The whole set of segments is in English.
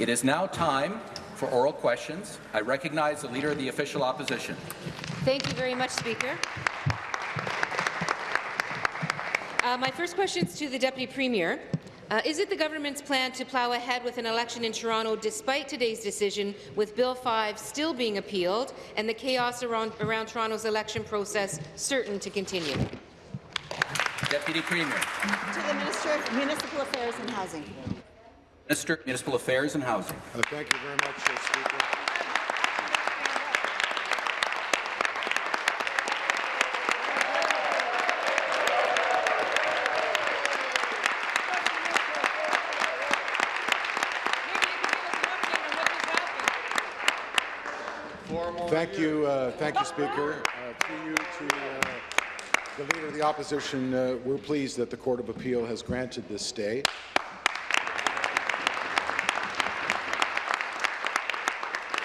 It is now time for oral questions. I recognize the Leader of the Official Opposition. Thank you very much, Speaker. Uh, my first question is to the Deputy Premier. Uh, is it the government's plan to plough ahead with an election in Toronto despite today's decision, with Bill 5 still being appealed and the chaos around, around Toronto's election process certain to continue? Deputy Premier. To the Minister of Municipal Affairs and Housing. Minister of Municipal Affairs and Housing. Uh, thank you very much, uh, Speaker. Thank you, uh, thank you, Speaker. Uh, through you to uh, the Leader of the Opposition, uh, we're pleased that the Court of Appeal has granted this stay.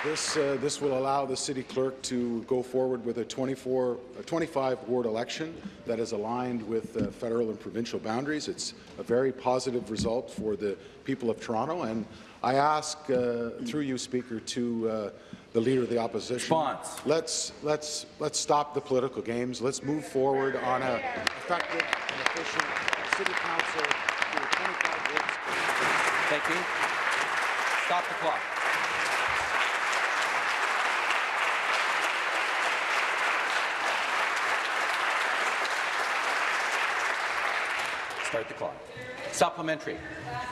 This, uh, this will allow the city clerk to go forward with a 24, a 25 ward election that is aligned with uh, federal and provincial boundaries. It's a very positive result for the people of Toronto, and I ask, uh, through you, Speaker, to uh, the Leader of the Opposition. Let's, let's, let's stop the political games. Let's move forward on an effective and efficient city council through a 25 wards. Thank you. Stop the clock. Start the clock. Supplementary.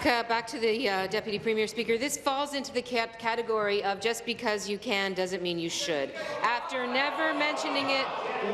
Back to the uh, Deputy Premier Speaker. This falls into the category of just because you can doesn't mean you should. After never mentioning it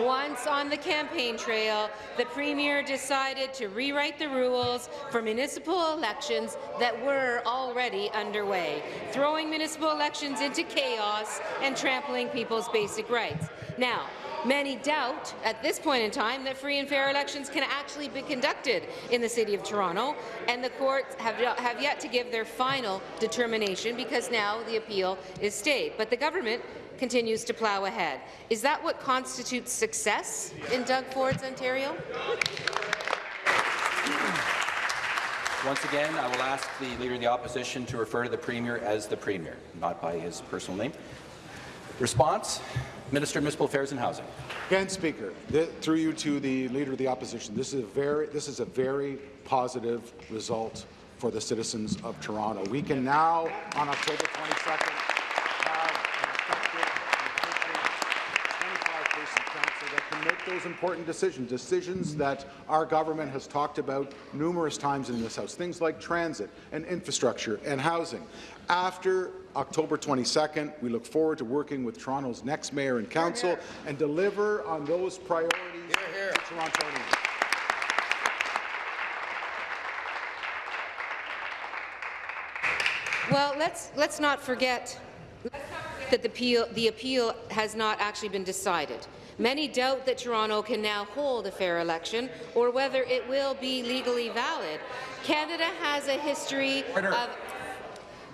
once on the campaign trail, the Premier decided to rewrite the rules for municipal elections that were already underway, throwing municipal elections into chaos and trampling people's basic rights. Now, Many doubt at this point in time that free and fair elections can actually be conducted in the City of Toronto, and the courts have, have yet to give their final determination because now the appeal is stayed. But the government continues to plough ahead. Is that what constitutes success in Doug Ford's Ontario? Once again, I will ask the Leader of the Opposition to refer to the Premier as the Premier, not by his personal name. Response? Minister of Municipal Affairs and Housing. Again, Speaker, th through you to the Leader of the Opposition, this is a very, this is a very positive result for the citizens of Toronto. We can now, on October 22nd, those important decisions, decisions that our government has talked about numerous times in this House, things like transit and infrastructure and housing. After October 22nd. We look forward to working with Toronto's next mayor and council here, here. and deliver on those priorities here, to Torontonians. Well, let's let's not forget that the appeal, the appeal has not actually been decided. Many doubt that Toronto can now hold a fair election or whether it will be legally valid. Canada has a history Order. of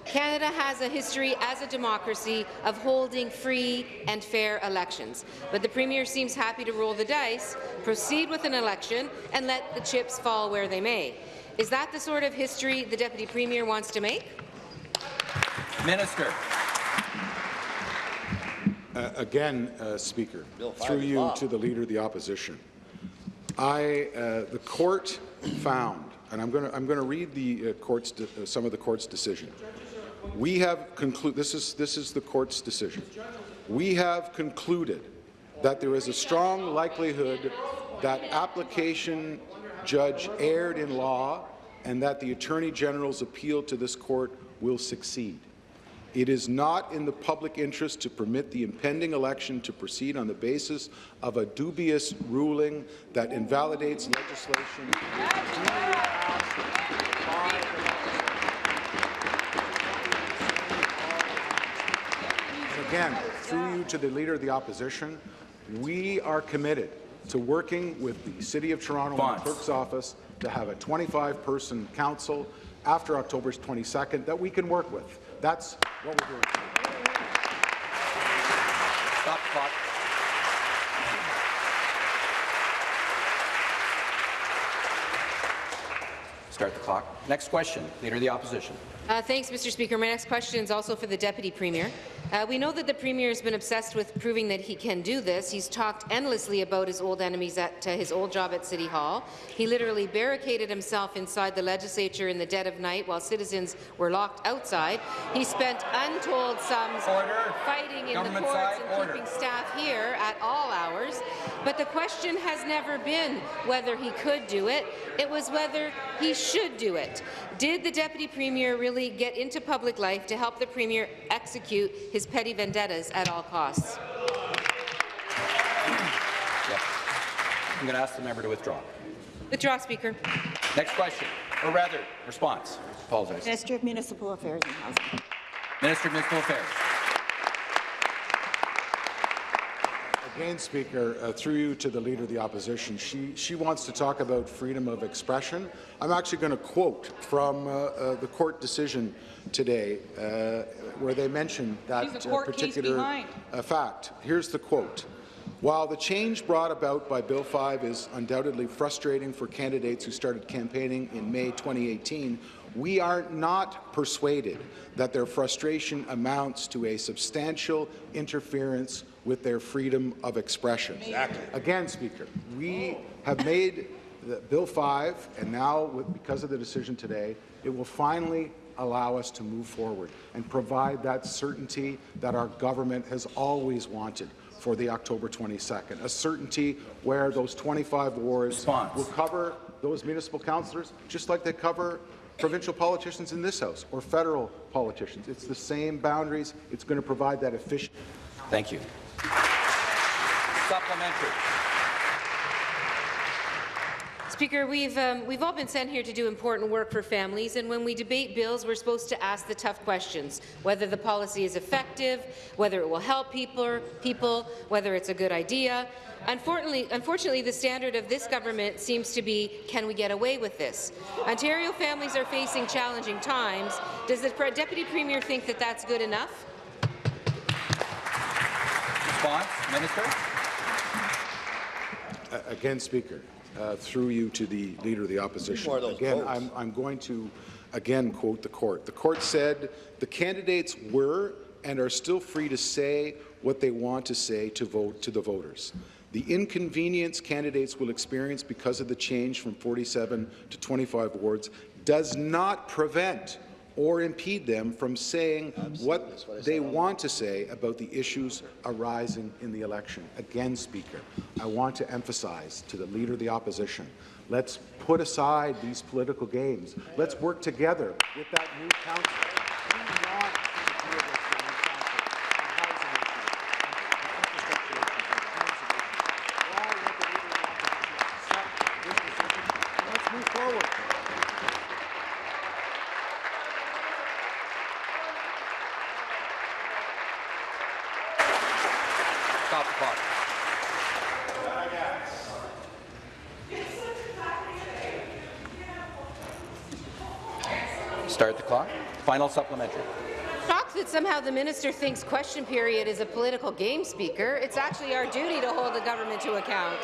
Canada has a history as a democracy of holding free and fair elections, but the Premier seems happy to roll the dice, proceed with an election, and let the chips fall where they may. Is that the sort of history the Deputy Premier wants to make? Minister. Uh, again, uh, Speaker, through you to the Leader of the Opposition. I, uh, the court found, and I'm going to read the uh, court's uh, some of the court's decision. We have concluded, this is, this is the court's decision. We have concluded that there is a strong likelihood that application judge erred in law and that the Attorney General's appeal to this court will succeed. It is not in the public interest to permit the impending election to proceed on the basis of a dubious ruling that invalidates legislation again, through you to the Leader of the Opposition, we are committed to working with the City of Toronto and the Clerk's Office to have a 25-person council after October 22nd that we can work with. That's what we're doing. Stop clock. Start the clock. Next question, Leader of the Opposition. Uh, thanks, Mr. Speaker. My next question is also for the Deputy Premier. Uh, we know that the Premier has been obsessed with proving that he can do this. He's talked endlessly about his old enemies at uh, his old job at City Hall. He literally barricaded himself inside the legislature in the dead of night while citizens were locked outside. He spent untold sums Order. fighting in Government the courts side, and order. keeping staff here at all hours. But the question has never been whether he could do it. It was whether he should do it. Did the Deputy Premier really get into public life to help the Premier execute his petty vendettas at all costs? Yep. I'm going to ask the member to withdraw. Withdraw, Speaker. Next question, or rather, response. Apologize. Minister of Municipal Affairs and Housing. Minister of Municipal Affairs. Again, Speaker, uh, through you to the Leader of the Opposition, she, she wants to talk about freedom of expression. I'm actually going to quote from uh, uh, the court decision today, uh, where they mention that uh, particular uh, fact. Here's the quote. While the change brought about by Bill 5 is undoubtedly frustrating for candidates who started campaigning in May 2018, we are not persuaded that their frustration amounts to a substantial interference with their freedom of expression. Exactly. Again, Speaker, we have made the Bill 5, and now, with, because of the decision today, it will finally allow us to move forward and provide that certainty that our government has always wanted for the October 22nd, a certainty where those 25 wards Response. will cover those municipal councillors just like they cover provincial politicians in this House or federal politicians. It's the same boundaries. It's going to provide that efficient Thank you. Supplementary. Speaker, we've, um, we've all been sent here to do important work for families, and when we debate bills, we're supposed to ask the tough questions, whether the policy is effective, whether it will help people, people whether it's a good idea. Unfortunately, unfortunately, the standard of this government seems to be, can we get away with this? Ontario families are facing challenging times. Does the Deputy Premier think that that's good enough? Response, Minister. Uh, Again, Speaker, uh, through you to the Leader of the Opposition. more of those Again. I'm, I'm going to again quote the court. The court said the candidates were and are still free to say what they want to say to vote to the voters. The inconvenience candidates will experience because of the change from 47 to 25 wards does not prevent or impede them from saying what they want to say about the issues arising in the election. Again, Speaker, I want to emphasize to the Leader of the Opposition, let's put aside these political games. Let's work together with that new council. We want to deal with the new council on housing issues, on infrastructure issues, on transit issues. Why let the Leader of the Opposition set this decision? Let's move forward. Stop the clock. Start the clock. Final supplementary. Shocked that somehow the minister thinks question period is a political game, Speaker. It's actually our duty to hold the government to account.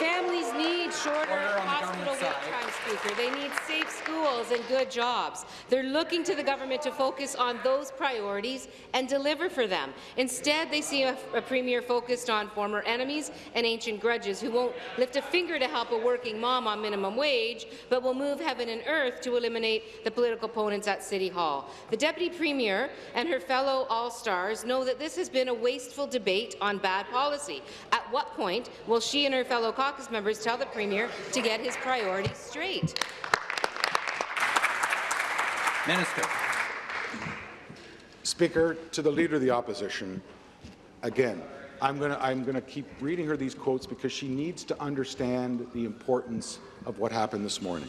Families need shorter Order on the hospital government wait side. times, Speaker. They need safe schools and good jobs. They're looking to the government to focus on those priorities and deliver for them. Instead, they see a, a premier focused on former enemies and ancient grudges who won't lift a finger to help a working mom on minimum wage, but will move heaven and earth to eliminate the political opponents at City Hall. The Deputy Premier and her fellow All-Stars know that this has been a wasteful debate on bad policy. At what point will she and her fellow caucus members tell the Premier to get his priorities straight? Minister. Speaker, to the Leader of the Opposition, again, I'm going to I'm going to keep reading her these quotes because she needs to understand the importance of what happened this morning.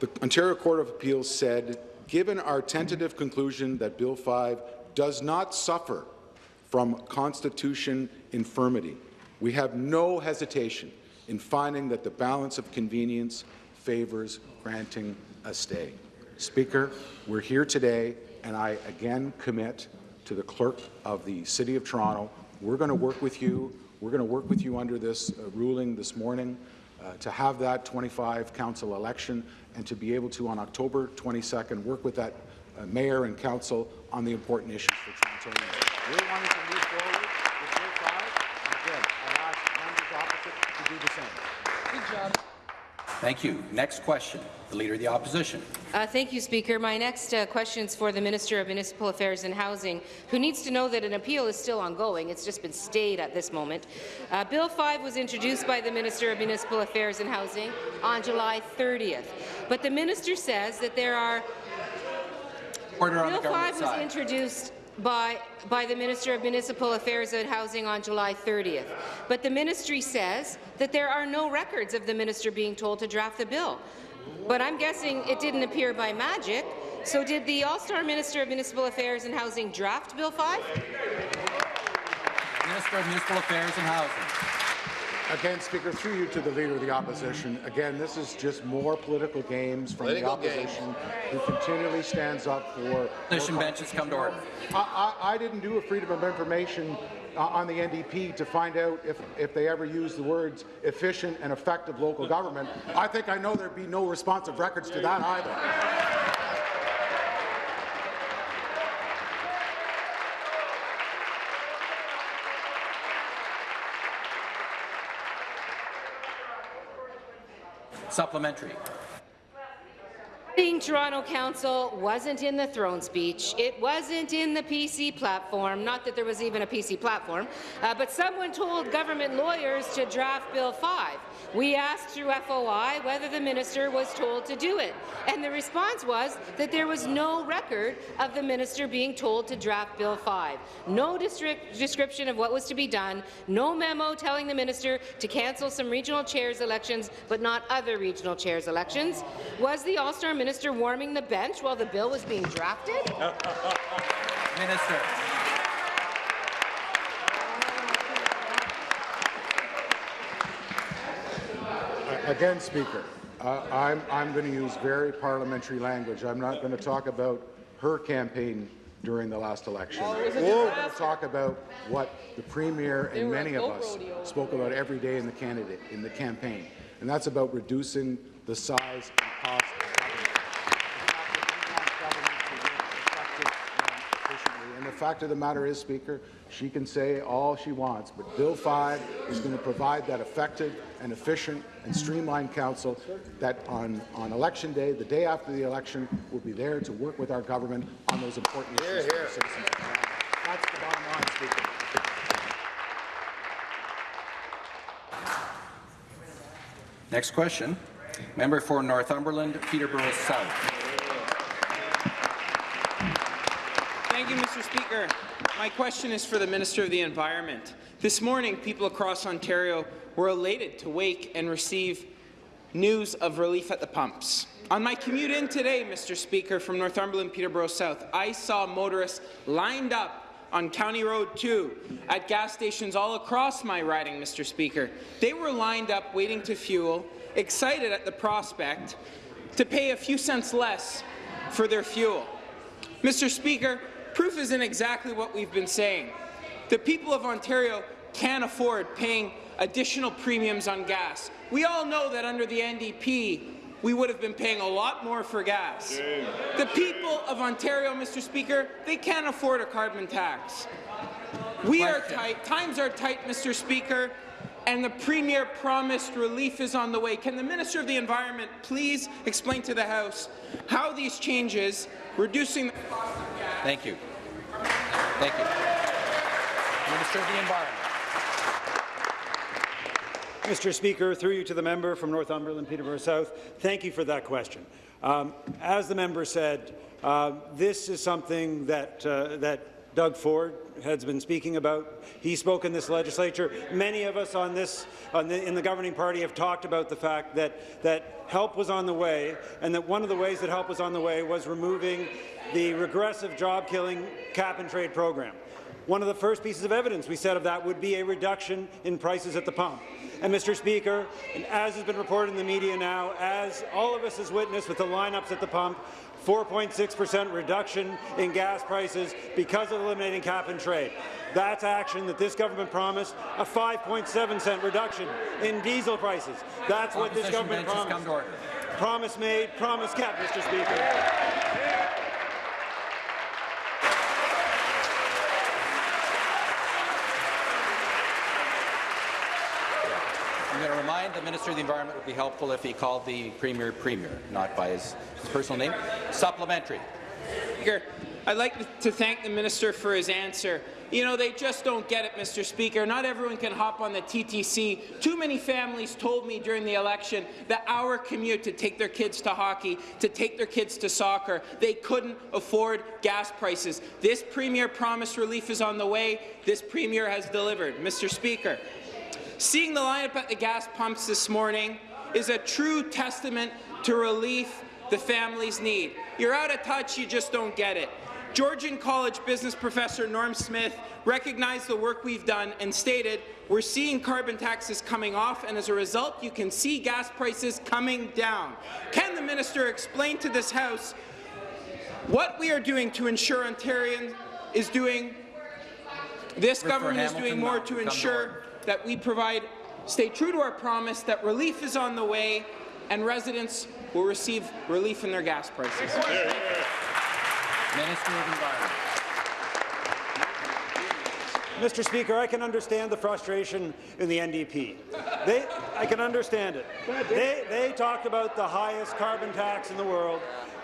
The Ontario Court of Appeals said, given our tentative conclusion that Bill 5 does not suffer from constitution infirmity, we have no hesitation in finding that the balance of convenience favors granting a stay. Speaker, we're here today, and I again commit to the clerk of the City of Toronto. We're going to work with you. We're going to work with you under this uh, ruling this morning. uh, to have that 25 council election and to be able to, on October 22nd, work with that uh, mayor and council on the important issues for Torontonians. We're wanting to move forward with Bill 5, and again, I ask members opposite to do the same. Thank you. Next question, the Leader of the Opposition. Uh, thank you, Speaker. My next uh, question is for the Minister of Municipal Affairs and Housing, who needs to know that an appeal is still ongoing. It's just been stayed at this moment. Uh, Bill 5 was introduced by the Minister of Municipal Affairs and Housing on July 30th, but the minister says that there are Order on the Bill 5 was side. introduced by, by the Minister of Municipal Affairs and Housing on July 30th, but the ministry says that there are no records of the minister being told to draft the bill. But I'm guessing it didn't appear by magic. So did the All-Star Minister of Municipal Affairs and Housing draft Bill 5? Minister of Municipal Affairs and Housing. Again, Speaker, through you to the Leader of the Opposition, again, this is just more political games from the Political games. opposition who continually stands up for... Opposition benches come to order. I, I, I didn't do a Freedom of Information uh, on the NDP to find out if, if they ever use the words efficient and effective local government. I think I know there'd be no responsive records to that either. Supplementary. Being Toronto Council wasn't in the throne speech. It wasn't in the PC platform. Not that there was even a PC platform, uh, but someone told government lawyers to draft Bill 5. We asked through FOI whether the minister was told to do it, and the response was that there was no record of the minister being told to draft Bill 5. No description of what was to be done, no memo telling the minister to cancel some regional chairs elections, but not other regional chairs elections. Was the All-Star minister warming the bench while the bill was being drafted? Uh, uh, uh, minister. Again, Speaker, uh, I'm, I'm going to use very parliamentary language. I'm not going to talk about her campaign during the last election. I'm going to talk about what the Premier and many of us spoke about every day in the candidate in the campaign, and that's about reducing the size and cost of government. The fact that we want government to work effective and efficiently. And the fact of the matter is, Speaker, she can say all she wants, but Bill 5 is going to provide that effective and efficient and streamlined council that on, on election day, the day after the election, will be there to work with our government on those important issues for citizens. That's the bottom line, Speaker. Next question. Member for Northumberland, Peterborough South. Thank you, Mr. Speaker. My question is for the Minister of the Environment. This morning, people across Ontario were elated to wake and receive news of relief at the pumps. On my commute in today, Mr. Speaker, from Northumberland, Peterborough South, I saw motorists lined up on County Road 2 at gas stations all across my riding, Mr. Speaker. They were lined up waiting to fuel, excited at the prospect to pay a few cents less for their fuel. Mr. Speaker, proof isn't exactly what we've been saying. The people of Ontario can't afford paying additional premiums on gas. We all know that under the NDP, we would have been paying a lot more for gas. The people of Ontario, Mr. Speaker, they can't afford a carbon tax. We are tight. Times are tight, Mr. Speaker, and the Premier promised relief is on the way. Can the Minister of the Environment please explain to the House how these changes, reducing the cost Thank you. Thank you. Minister of the Environment. Mr. Speaker, through you to the member from Northumberland, Peterborough South, thank you for that question. Um, as the member said, uh, this is something that, uh, that Doug Ford has been speaking about. He spoke in this legislature. Many of us on this, on the, in the governing party have talked about the fact that, that help was on the way, and that one of the ways that help was on the way was removing the regressive job-killing cap-and-trade program. One of the first pieces of evidence we said of that would be a reduction in prices at the pump. And Mr. Speaker, and as has been reported in the media now, as all of us has witnessed with the lineups at the pump, 4.6% reduction in gas prices because of eliminating cap and trade. That's action that this government promised, a 5.7 cent reduction in diesel prices. That's what this government promised. Promise made, promise kept, Mr. Speaker. I'm going to remind the Minister of the Environment would be helpful if he called the Premier Premier, not by his, his personal name. Supplementary. I'd like to thank the minister for his answer. You know, they just don't get it, Mr. Speaker. Not everyone can hop on the TTC. Too many families told me during the election that our commute to take their kids to hockey, to take their kids to soccer, they couldn't afford gas prices. This Premier promised relief is on the way. This Premier has delivered. Mr. Speaker, seeing the lineup at the gas pumps this morning is a true testament to relief the families need. You're out of touch, you just don't get it. Georgian College business professor Norm Smith recognized the work we've done and stated, we're seeing carbon taxes coming off, and as a result, you can see gas prices coming down. Can the minister explain to this House what we are doing to ensure Ontarians is doing this For government is doing more to ensure. That we provide, stay true to our promise that relief is on the way and residents will receive relief in their gas prices. Minister of Environment. Mr. Speaker, I can understand the frustration in the NDP. They, I can understand it. They, they talked about the highest carbon tax in the world.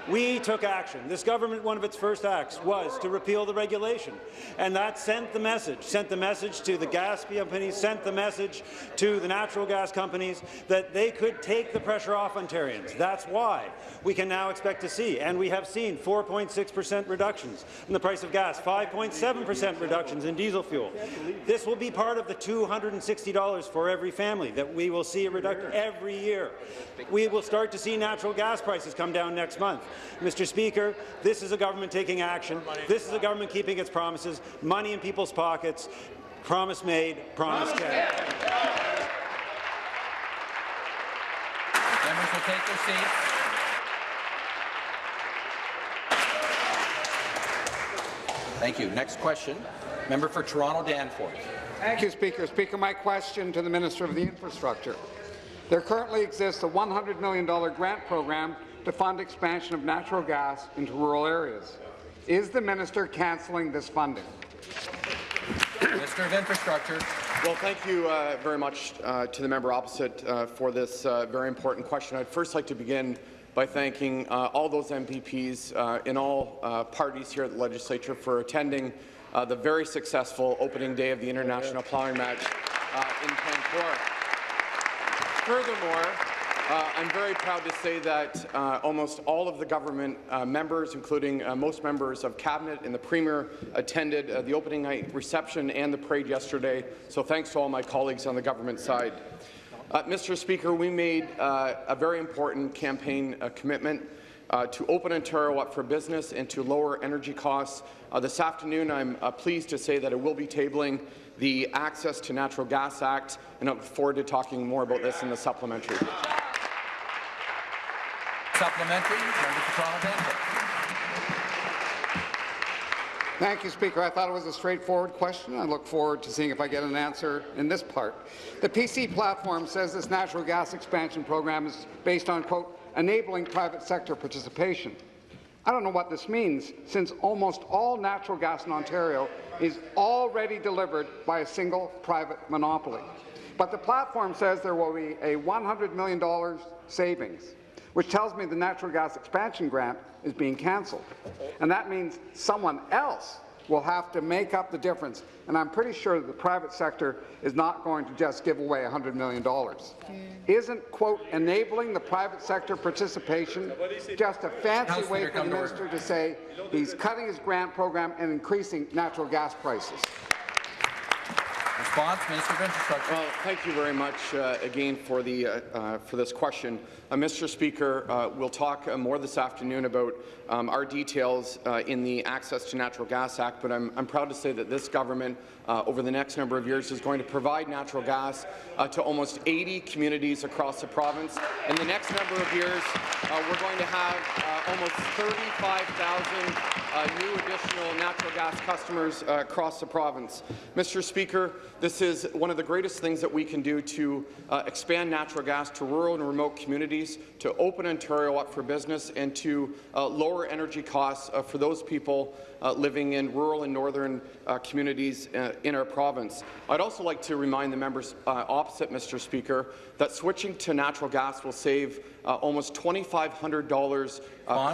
We took action. This government, one of its first acts was to repeal the regulation, and that sent the message, sent the message to the gas companies, sent the message to the natural gas companies that they could take the pressure off Ontarians. That's why we can now expect to see, and we have seen 4.6% reductions in the price of gas, 5.7% reductions in diesel fuel. This will be part of the $260 for every family that we will see a reduction every year. We will start to see natural gas prices come down next month. Mr. Speaker, this is a government taking action. This is a government keeping its promises, money in people's pockets, promise made, promise kept. Members will take their seats. Thank you. Next question. Member for Toronto Danforth. Thank you, Speaker. Speaker, my question to the Minister of the Infrastructure. There currently exists a $100 million grant program to fund expansion of natural gas into rural areas. Is the minister cancelling this funding? Minister of Infrastructure. Well, thank you uh, very much uh, to the member opposite uh, for this uh, very important question. I'd first like to begin by thanking uh, all those MPPs uh, in all uh, parties here at the legislature for attending uh, the very successful opening day of the International Plowing Match uh, in Vancouver. Furthermore, uh, I'm very proud to say that uh, almost all of the government uh, members, including uh, most members of cabinet and the premier, attended uh, the opening night reception and the parade yesterday. So thanks to all my colleagues on the government side. Uh, Mr. Speaker, we made a very important campaign commitment uh, to open Ontario up for business and to lower energy costs. Uh, this afternoon, I'm uh, pleased to say that I will be tabling the Access to Natural Gas Act, and I look forward to talking more about this in the supplementary. Supplementary. Member. Thank you, Speaker. I thought it was a straightforward question. I look forward to seeing if I get an answer in this part. The PC platform says this natural gas expansion program is based on, quote, enabling private sector participation. I don't know what this means, since almost all natural gas in Ontario is already delivered by a single private monopoly. But the platform says there will be a $100 million savings, which tells me the natural gas expansion grant is being cancelled. And that means someone else will have to make up the difference. And I'm pretty sure that the private sector is not going to just give away $100 million. Isn't, quote, enabling the private sector participation just a fancy House way for the come to order. minister to say he's cutting his grant program and increasing natural gas prices? Response, Minister of Infrastructure. Well, thank you very much uh, again for the uh, uh, for this question, uh, Mr. Speaker. Uh, we'll talk uh, more this afternoon about um, our details in the Access to Natural Gas Act. But I'm, I'm proud to say that this government, over the next number of years, is going to provide natural gas to almost 80 communities across the province. In the next number of years, we're going to have almost 35,000 new additional natural gas customers across the province. Mr. Speaker, this is one of the greatest things that we can do to uh, expand natural gas to rural and remote communities, to open Ontario up for business, and to uh, lower energy costs uh, for those people uh, living in rural and northern uh, communities uh, in our province. I'd also like to remind the members opposite, Mr. Speaker, that switching to natural gas will save almost $2,500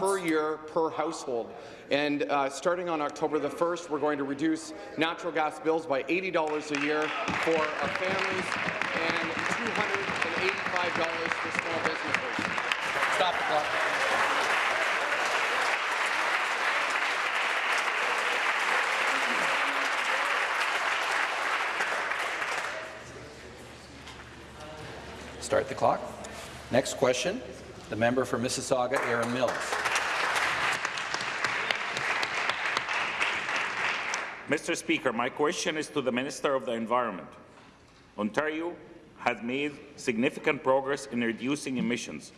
per year per household. And uh, starting on October the 1st, we're going to reduce natural gas bills by $80 a year for our families and $285 for small businesses. Stop the clock. Start the clock. Next question, the member for Mississauga, Erin Mills. Mr. Speaker, my question is to the Minister of the Environment. Ontario has made significant progress in reducing emissions,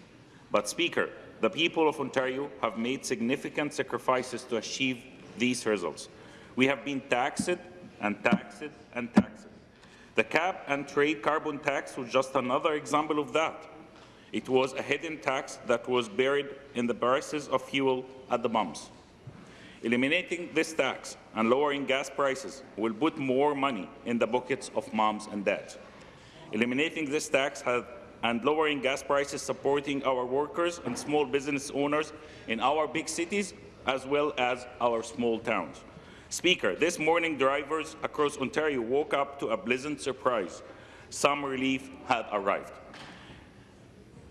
but Speaker, the people of Ontario have made significant sacrifices to achieve these results. We have been taxed and taxed and taxed. The cap and trade carbon tax was just another example of that. It was a hidden tax that was buried in the prices of fuel at the pumps. Eliminating this tax and lowering gas prices will put more money in the pockets of moms and dads. Eliminating this tax and lowering gas prices supporting our workers and small business owners in our big cities as well as our small towns. Speaker, this morning drivers across Ontario woke up to a pleasant surprise. Some relief had arrived.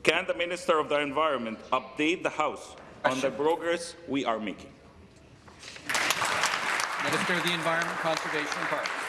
Can the Minister of the Environment update the House on the progress we are making? Minister of the Environment, Conservation and Parks.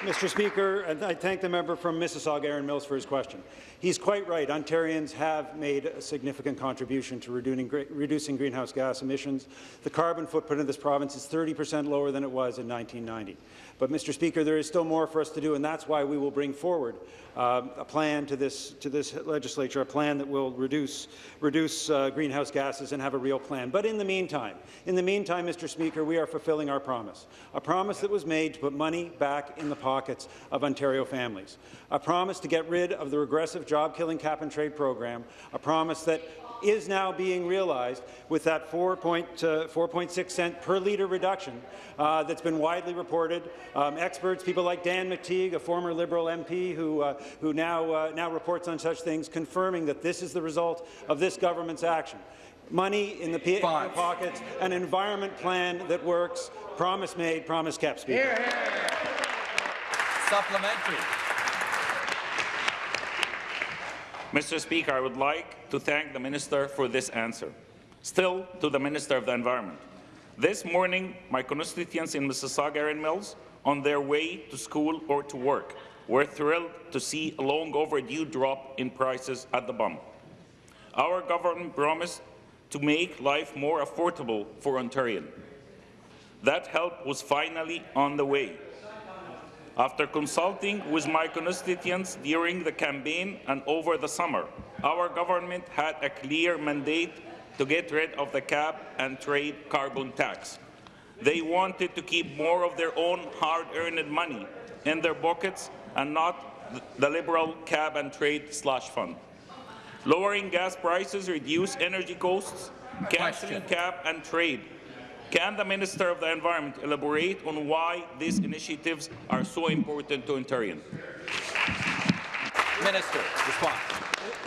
Mr. Speaker, I thank the member from Mississauga, Erin Mills, for his question. He's quite right. Ontarians have made a significant contribution to reducing greenhouse gas emissions. The carbon footprint of this province is 30 per cent lower than it was in 1990. But, Mr. Speaker, there is still more for us to do, and that's why we will bring forward uh, a plan to this, to this legislature, a plan that will reduce, reduce uh, greenhouse gases and have a real plan. But in the meantime, in the meantime, Mr. Speaker, we are fulfilling our promise, a promise that was made to put money back in the pockets of Ontario families, a promise to get rid of the regressive job-killing cap-and-trade program, a promise that is now being realized with that 4.6 uh, cent per litre reduction uh, that's been widely reported. Um, experts, people like Dan McTeague, a former Liberal MP who, uh, who now, uh, now reports on such things, confirming that this is the result of this government's action. Money in the, in the pockets, an environment plan that works, promise made, promise kept, Speaker. Here, here. Supplementary. Mr. Speaker, I would like to thank the Minister for this answer. Still, to the Minister of the Environment. This morning, my constituents in Mississauga Erin Mills, on their way to school or to work, were thrilled to see a long overdue drop in prices at the pump. Our government promised to make life more affordable for Ontarians. That help was finally on the way. After consulting with my constituents during the campaign and over the summer, our government had a clear mandate to get rid of the cap and trade carbon tax. They wanted to keep more of their own hard-earned money in their pockets and not the Liberal cap and trade slush fund. Lowering gas prices reduce energy costs, cancelling cap and trade can the Minister of the Environment elaborate on why these initiatives are so important to Ontarians? Minister, respond.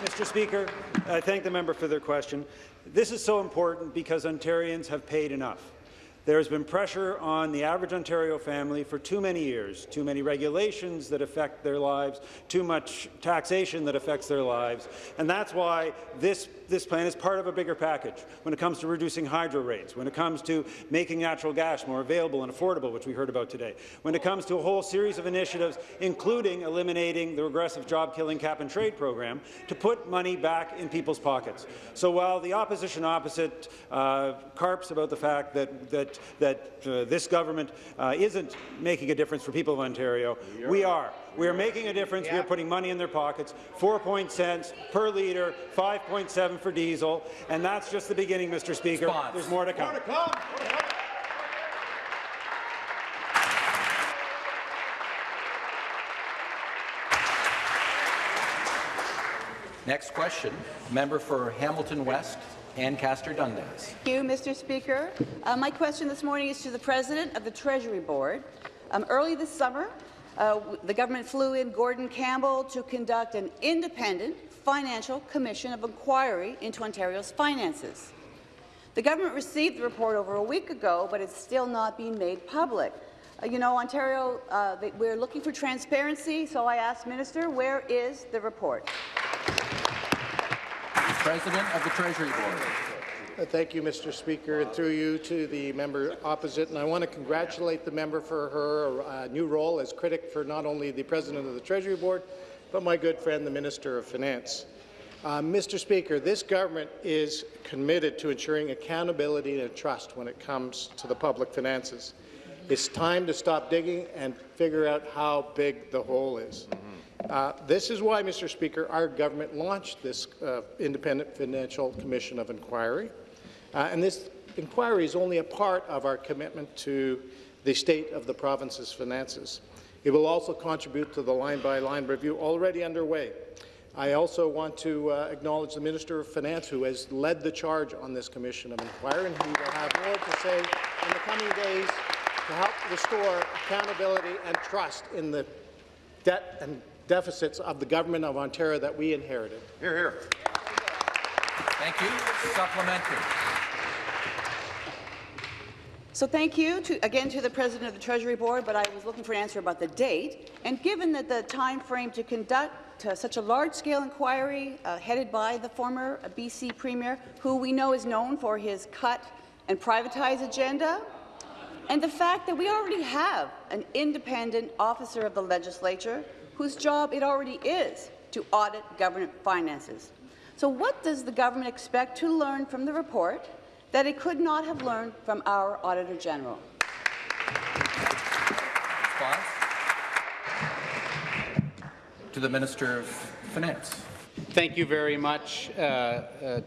Mr. Speaker, I thank the member for their question. This is so important because Ontarians have paid enough. There has been pressure on the average Ontario family for too many years, too many regulations that affect their lives, too much taxation that affects their lives, and that's why this this plan is part of a bigger package when it comes to reducing hydro rates, when it comes to making natural gas more available and affordable, which we heard about today, when it comes to a whole series of initiatives, including eliminating the regressive job-killing cap-and-trade program, to put money back in people's pockets. So while the opposition opposite uh, carps about the fact that, that, that uh, this government uh, isn't making a difference for people of Ontario, we are. We are making a difference. We are putting money in their pockets. Four point cents per litre, 5.7 for diesel, and that's just the beginning, Mr. Speaker. Response. There's more to come. Next question, member for Hamilton West, Ancaster Dundas. Thank you, Mr. Speaker. Uh, my question this morning is to the President of the Treasury Board. Um, early this summer, uh, the government flew in Gordon Campbell to conduct an independent financial commission of inquiry into Ontario's finances. The government received the report over a week ago, but it's still not being made public. Uh, you know, Ontario, uh, we're looking for transparency, so I ask Minister, where is the report? President of the Treasury Board. Uh, Thank you, Mr. Speaker, and through you to the member opposite. And I want to congratulate the member for her uh, new role as critic for not only the President of the Treasury Board, but my good friend, the Minister of Finance. Uh, Mr. Speaker, this government is committed to ensuring accountability and trust when it comes to the public finances. It's time to stop digging and figure out how big the hole is. Uh, this is why, Mr. Speaker, our government launched this uh, Independent Financial Commission of Inquiry. Uh, and this inquiry is only a part of our commitment to the state of the province's finances. It will also contribute to the line-by-line review already underway. I also want to uh, acknowledge the Minister of Finance, who has led the charge on this commission of inquiry, and he will have more to say in the coming days to help restore accountability and trust in the debt and deficits of the government of Ontario that we inherited. Here, here. Thank you. Supplementary. So thank you to, again to the President of the Treasury Board, but I was looking for an answer about the date. And given that the time frame to conduct uh, such a large-scale inquiry uh, headed by the former BC Premier, who we know is known for his cut and privatize agenda, and the fact that we already have an independent officer of the legislature whose job it already is to audit government finances. So what does the government expect to learn from the report that it could not have learned from our Auditor General? Response. To the Minister of Finance. Thank you very much. Uh, uh,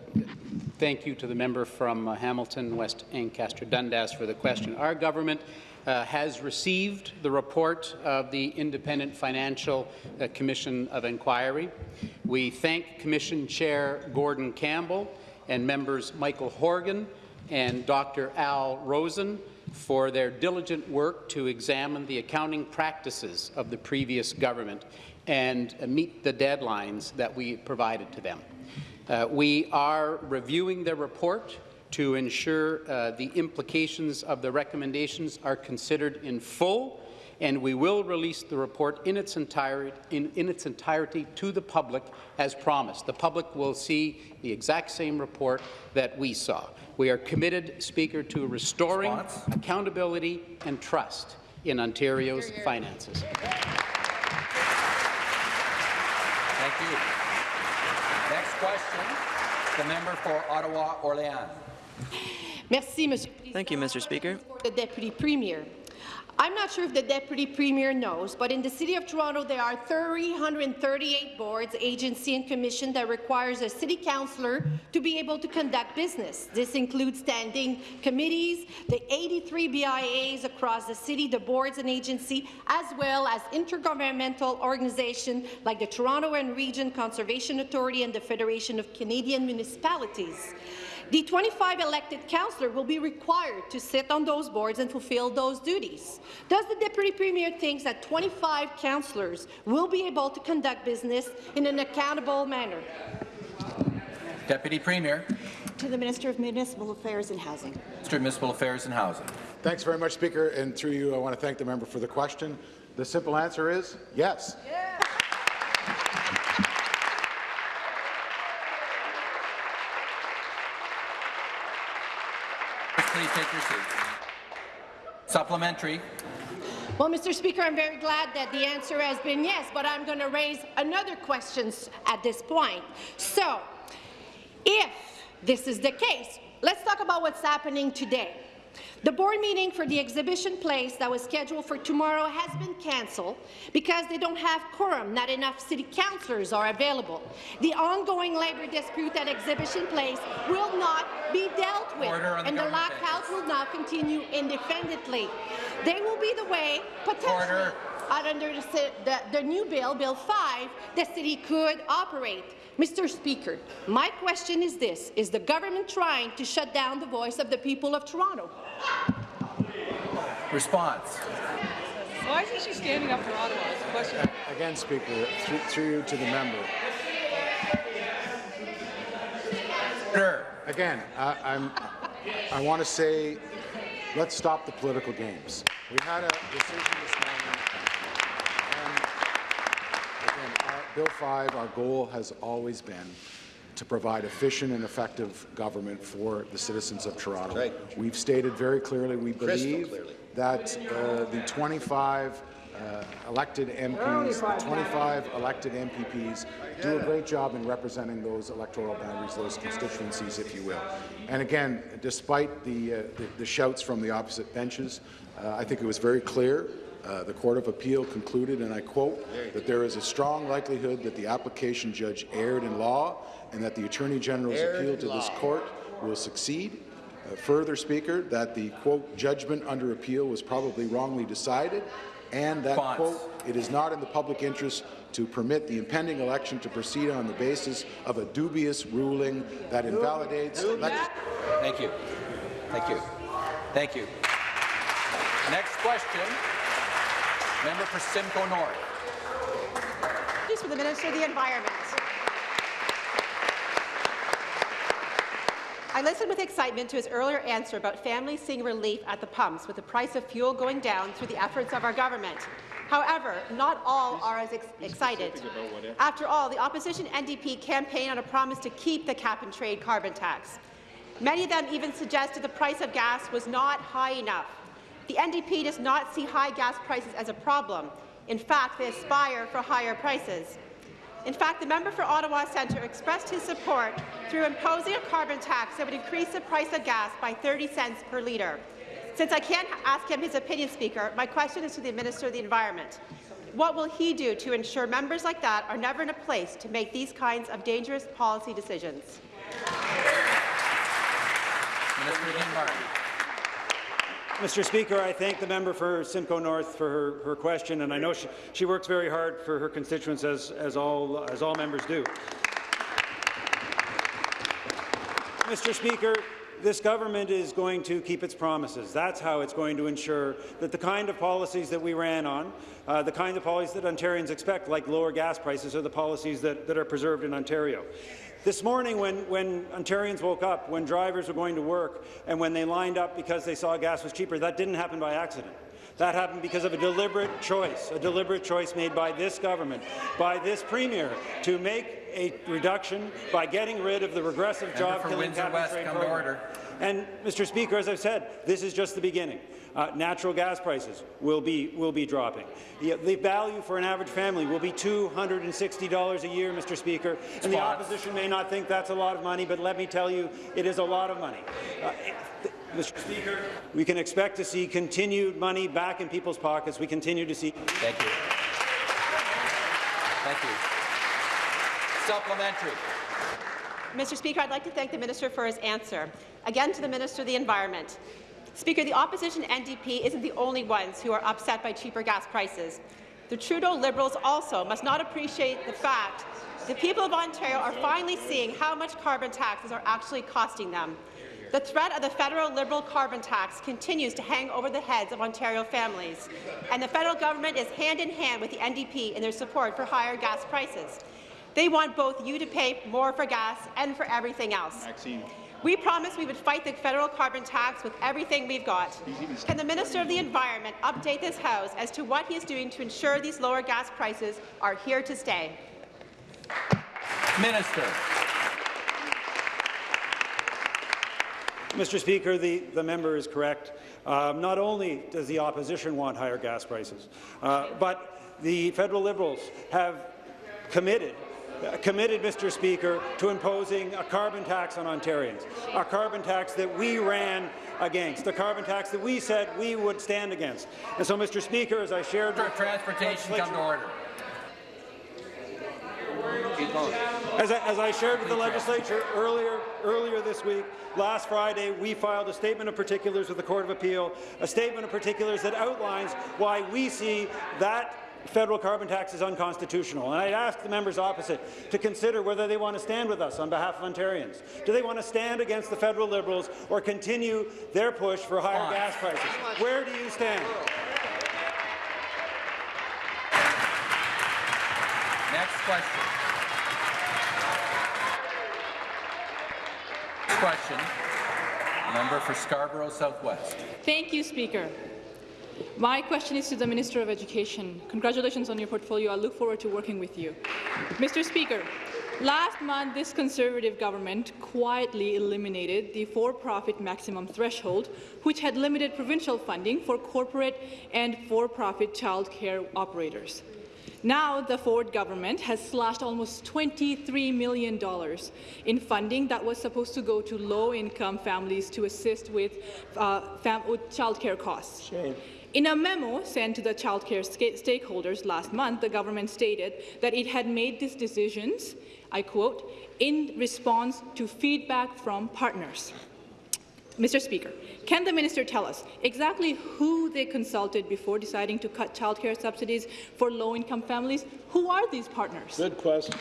thank you to the member from uh, Hamilton, West Ancaster Dundas for the question. Our government uh, has received the report of the Independent Financial uh, Commission of Inquiry. We thank Commission Chair Gordon Campbell and members Michael Horgan and Dr. Al Rosen for their diligent work to examine the accounting practices of the previous government and meet the deadlines that we provided to them. Uh, we are reviewing the report to ensure uh, the implications of the recommendations are considered in full, and we will release the report in its, entirety, in, in its entirety to the public as promised. The public will see the exact same report that we saw. We are committed, Speaker, to restoring Response? accountability and trust in Ontario's finances. Thank you. Next question, the member for Ottawa Orléans. Merci, Monsieur. Thank you, Mr. Speaker. The Deputy Premier. I'm not sure if the Deputy Premier knows, but in the City of Toronto there are 338 boards, agency and commission that requires a City Councillor to be able to conduct business. This includes standing committees, the 83 BIAs across the city, the boards and agency, as well as intergovernmental organizations like the Toronto and Region Conservation Authority and the Federation of Canadian Municipalities. The 25 elected councillors will be required to sit on those boards and fulfill those duties. Does the Deputy Premier think that 25 councillors will be able to conduct business in an accountable manner? Deputy Premier, To the Minister of Municipal Affairs and Housing. Minister of Municipal Affairs and Housing. Thanks very much, Speaker. And through you, I want to thank the member for the question. The simple answer is yes. please take your seat. Supplementary. Well, Mr. Speaker, I'm very glad that the answer has been yes, but I'm going to raise another question at this point. So, if this is the case, let's talk about what's happening today. The board meeting for the exhibition place that was scheduled for tomorrow has been cancelled because they don't have quorum, not enough city councillors are available. The ongoing labour dispute at exhibition place will not be dealt with, the and the lockout will now continue indefinitely. They will be the way, potentially, Order. under the, the, the new bill, Bill 5, the city could operate. Mr. Speaker, my question is this. Is the government trying to shut down the voice of the people of Toronto? Response. Why isn't she standing up for Ottawa? Is the question. Again, Speaker, through, through you to the member. Order. Again, I, I'm, I want to say, let's stop the political games. We had a decision this morning, and again, our, Bill 5, our goal has always been to provide efficient and effective government for the citizens of Toronto. We've stated very clearly we believe that uh, the 25 uh, elected MPs, the 25 elected MPPs do a great job in representing those electoral boundaries, those constituencies, if you will. And again, despite the, uh, the, the shouts from the opposite benches, uh, I think it was very clear uh, the Court of Appeal concluded, and I quote, that there is a strong likelihood that the application judge erred in law and that the Attorney General's appeal to this court will succeed. Uh, further, Speaker, that the, quote, judgment under appeal was probably wrongly decided, and that, Response. quote, it is not in the public interest to permit the impending election to proceed on the basis of a dubious ruling that invalidates legis- Thank you. Thank you. Thank you. Next question. Member for Simcoe North. This for the Minister of the Environment. I listened with excitement to his earlier answer about families seeing relief at the pumps with the price of fuel going down through the efforts of our government. However, not all are as ex excited. After all, the opposition NDP campaigned on a promise to keep the cap-and-trade carbon tax. Many of them even suggested the price of gas was not high enough. The NDP does not see high gas prices as a problem. In fact, they aspire for higher prices. In fact, the member for Ottawa Centre expressed his support through imposing a carbon tax that would increase the price of gas by 30 cents per litre. Since I can't ask him his opinion, Speaker, my question is to the Minister of the Environment. What will he do to ensure members like that are never in a place to make these kinds of dangerous policy decisions? Minister. Mr. Speaker, I thank the member for Simcoe North for her, her question, and I know she, she works very hard for her constituents, as, as, all, as all members do. Mr. Speaker, this government is going to keep its promises. That's how it's going to ensure that the kind of policies that we ran on, uh, the kind of policies that Ontarians expect, like lower gas prices, are the policies that, that are preserved in Ontario. This morning, when, when Ontarians woke up, when drivers were going to work, and when they lined up because they saw gas was cheaper, that didn't happen by accident. That happened because of a deliberate choice, a deliberate choice made by this government, by this premier, to make a reduction by getting rid of the regressive job-killing cap and trade program. And, Mr. Speaker, as I've said, this is just the beginning. Uh, natural gas prices will be, will be dropping. The, the value for an average family will be $260 a year, Mr. Speaker. And the opposition may not think that's a lot of money, but let me tell you, it is a lot of money. Uh, Mr. Speaker, we can expect to see continued money back in people's pockets. We continue to see. Thank you. Thank you. Supplementary. Mr. Speaker, I'd like to thank the minister for his answer. Again to the Minister of the Environment. Speaker, the opposition NDP isn't the only ones who are upset by cheaper gas prices. The Trudeau Liberals also must not appreciate the fact the people of Ontario are finally seeing how much carbon taxes are actually costing them. The threat of the federal Liberal carbon tax continues to hang over the heads of Ontario families, and the federal government is hand in hand with the NDP in their support for higher gas prices. They want both you to pay more for gas and for everything else. Maxine. We promised we would fight the federal carbon tax with everything we've got. Can the Minister of the Environment update this House as to what he is doing to ensure these lower gas prices are here to stay? Minister. Mr. Speaker, the, the member is correct. Um, not only does the opposition want higher gas prices, uh, but the federal Liberals have committed Uh, committed, Mr. Speaker, to imposing a carbon tax on Ontarians, a carbon tax that we ran against, a carbon tax that we said we would stand against. And so, Mr. Speaker, as I shared with Transportation, come to order. As I, as I shared with the legislature earlier, earlier this week, last Friday, we filed a statement of particulars with the Court of Appeal, a statement of particulars that outlines why we see that federal carbon tax is unconstitutional. And I'd ask the members opposite to consider whether they want to stand with us on behalf of Ontarians. Do they want to stand against the federal Liberals or continue their push for higher Fine. gas prices? Where do you stand? Next question. Next question. Member for Scarborough Southwest. Thank you, Speaker. My question is to the Minister of Education. Congratulations on your portfolio. I look forward to working with you. Mr. Speaker, last month this Conservative government quietly eliminated the for-profit maximum threshold, which had limited provincial funding for corporate and for-profit childcare operators. Now, the Ford government has slashed almost $23 million in funding that was supposed to go to low-income families to assist with, uh, fam childcare costs. Shame. In a memo sent to the childcare stakeholders last month, the government stated that it had made these decisions, I quote, in response to feedback from partners. Mr. Speaker, can the minister tell us exactly who they consulted before deciding to cut childcare subsidies for low-income families? Who are these partners? Good question.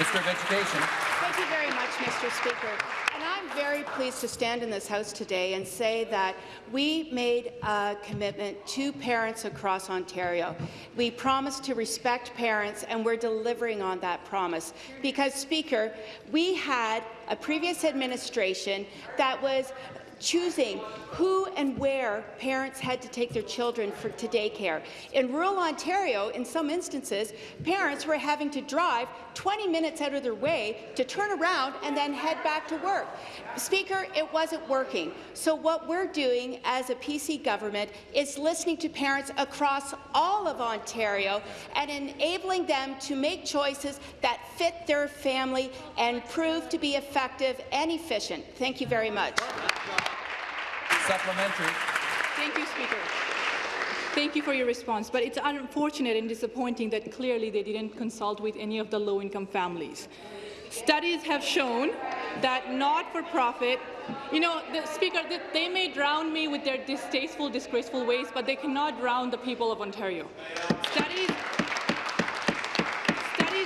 Minister of Education. Thank you very much, Mr. Speaker. I'm very pleased to stand in this House today and say that we made a commitment to parents across Ontario. We promised to respect parents, and we're delivering on that promise. Because, Speaker, we had a previous administration that was choosing who and where parents had to take their children for, to daycare. In rural Ontario, in some instances, parents were having to drive 20 minutes out of their way to turn around and then head back to work. Speaker, it wasn't working. So what we're doing as a PC government is listening to parents across all of Ontario and enabling them to make choices that fit their family and prove to be effective and efficient. Thank you very much. Supplementary. Thank you, Speaker. Thank you for your response, but it's unfortunate and disappointing that clearly they didn't consult with any of the low-income families. Studies have shown that not-for-profit, you know, the Speaker, they may drown me with their distasteful, disgraceful ways, but they cannot drown the people of Ontario. Studies,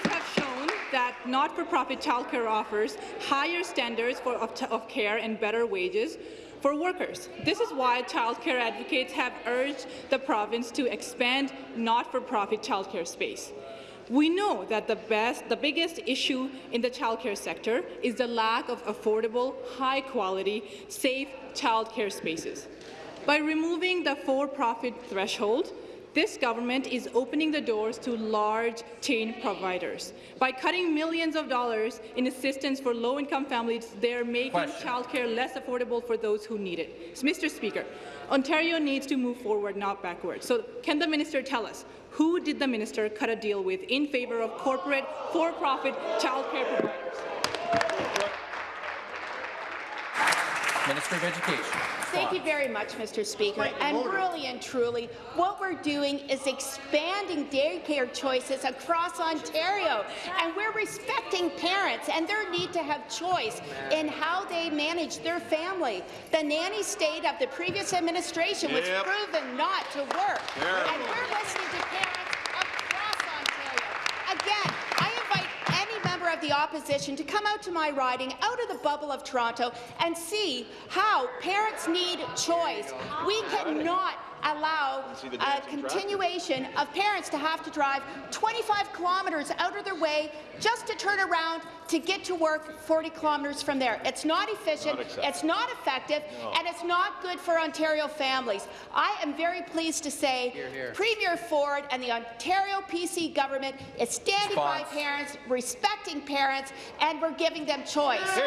have shown that not-for-profit childcare offers higher standards for, of, of care and better wages, for workers. This is why childcare advocates have urged the province to expand not-for-profit childcare space. We know that the, best, the biggest issue in the childcare sector is the lack of affordable, high-quality, safe childcare spaces. By removing the for-profit threshold, this government is opening the doors to large chain providers. By cutting millions of dollars in assistance for low-income families, they're making Question. childcare less affordable for those who need it. So, Mr. Speaker, Ontario needs to move forward, not backward. So can the minister tell us who did the minister cut a deal with in favour of corporate, for-profit childcare providers? Minister of Education. Thank you very much, Mr. Speaker. And really and truly, what we're doing is expanding daycare choices across Ontario. And we're respecting parents and their need to have choice in how they manage their family. The nanny state of the previous administration was Yep. proven not to work. Terrible. And we're listening to parents across Ontario. Again, I invite any member of the opposition to come out to my riding, out of the bubble of Toronto, and see how parents need choice. We cannot allow a continuation of parents to have to drive 25 kilometres out of their way just to turn around to get to work 40 kilometres from there. It's not efficient, Not it's not effective, No. and it's not good for Ontario families. I am very pleased to say Hear, hear. Premier Ford and the Ontario PC government is standing by parents, respecting parents, and we're giving them choice. Here,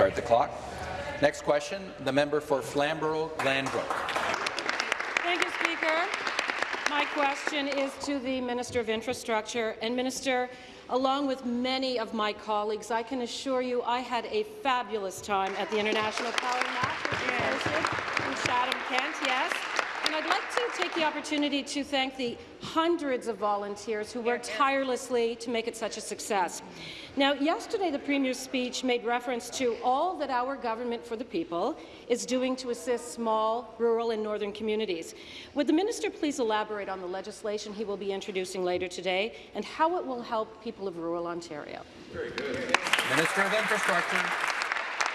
Start the clock. Next question, the member for Flamborough-Glanbrook. Thank you, Speaker. My question is to the Minister of Infrastructure. And Minister, along with many of my colleagues, I can assure you I had a fabulous time at the International Ploughing Match, which was in Chatham, Kent, yes. And I'd like to take the opportunity to thank the hundreds of volunteers who worked tirelessly to make it such a success. Now, yesterday the Premier's speech made reference to all that our government for the people is doing to assist small, rural and northern communities. Would the minister please elaborate on the legislation he will be introducing later today and how it will help people of rural Ontario? Very good. Minister of Infrastructure.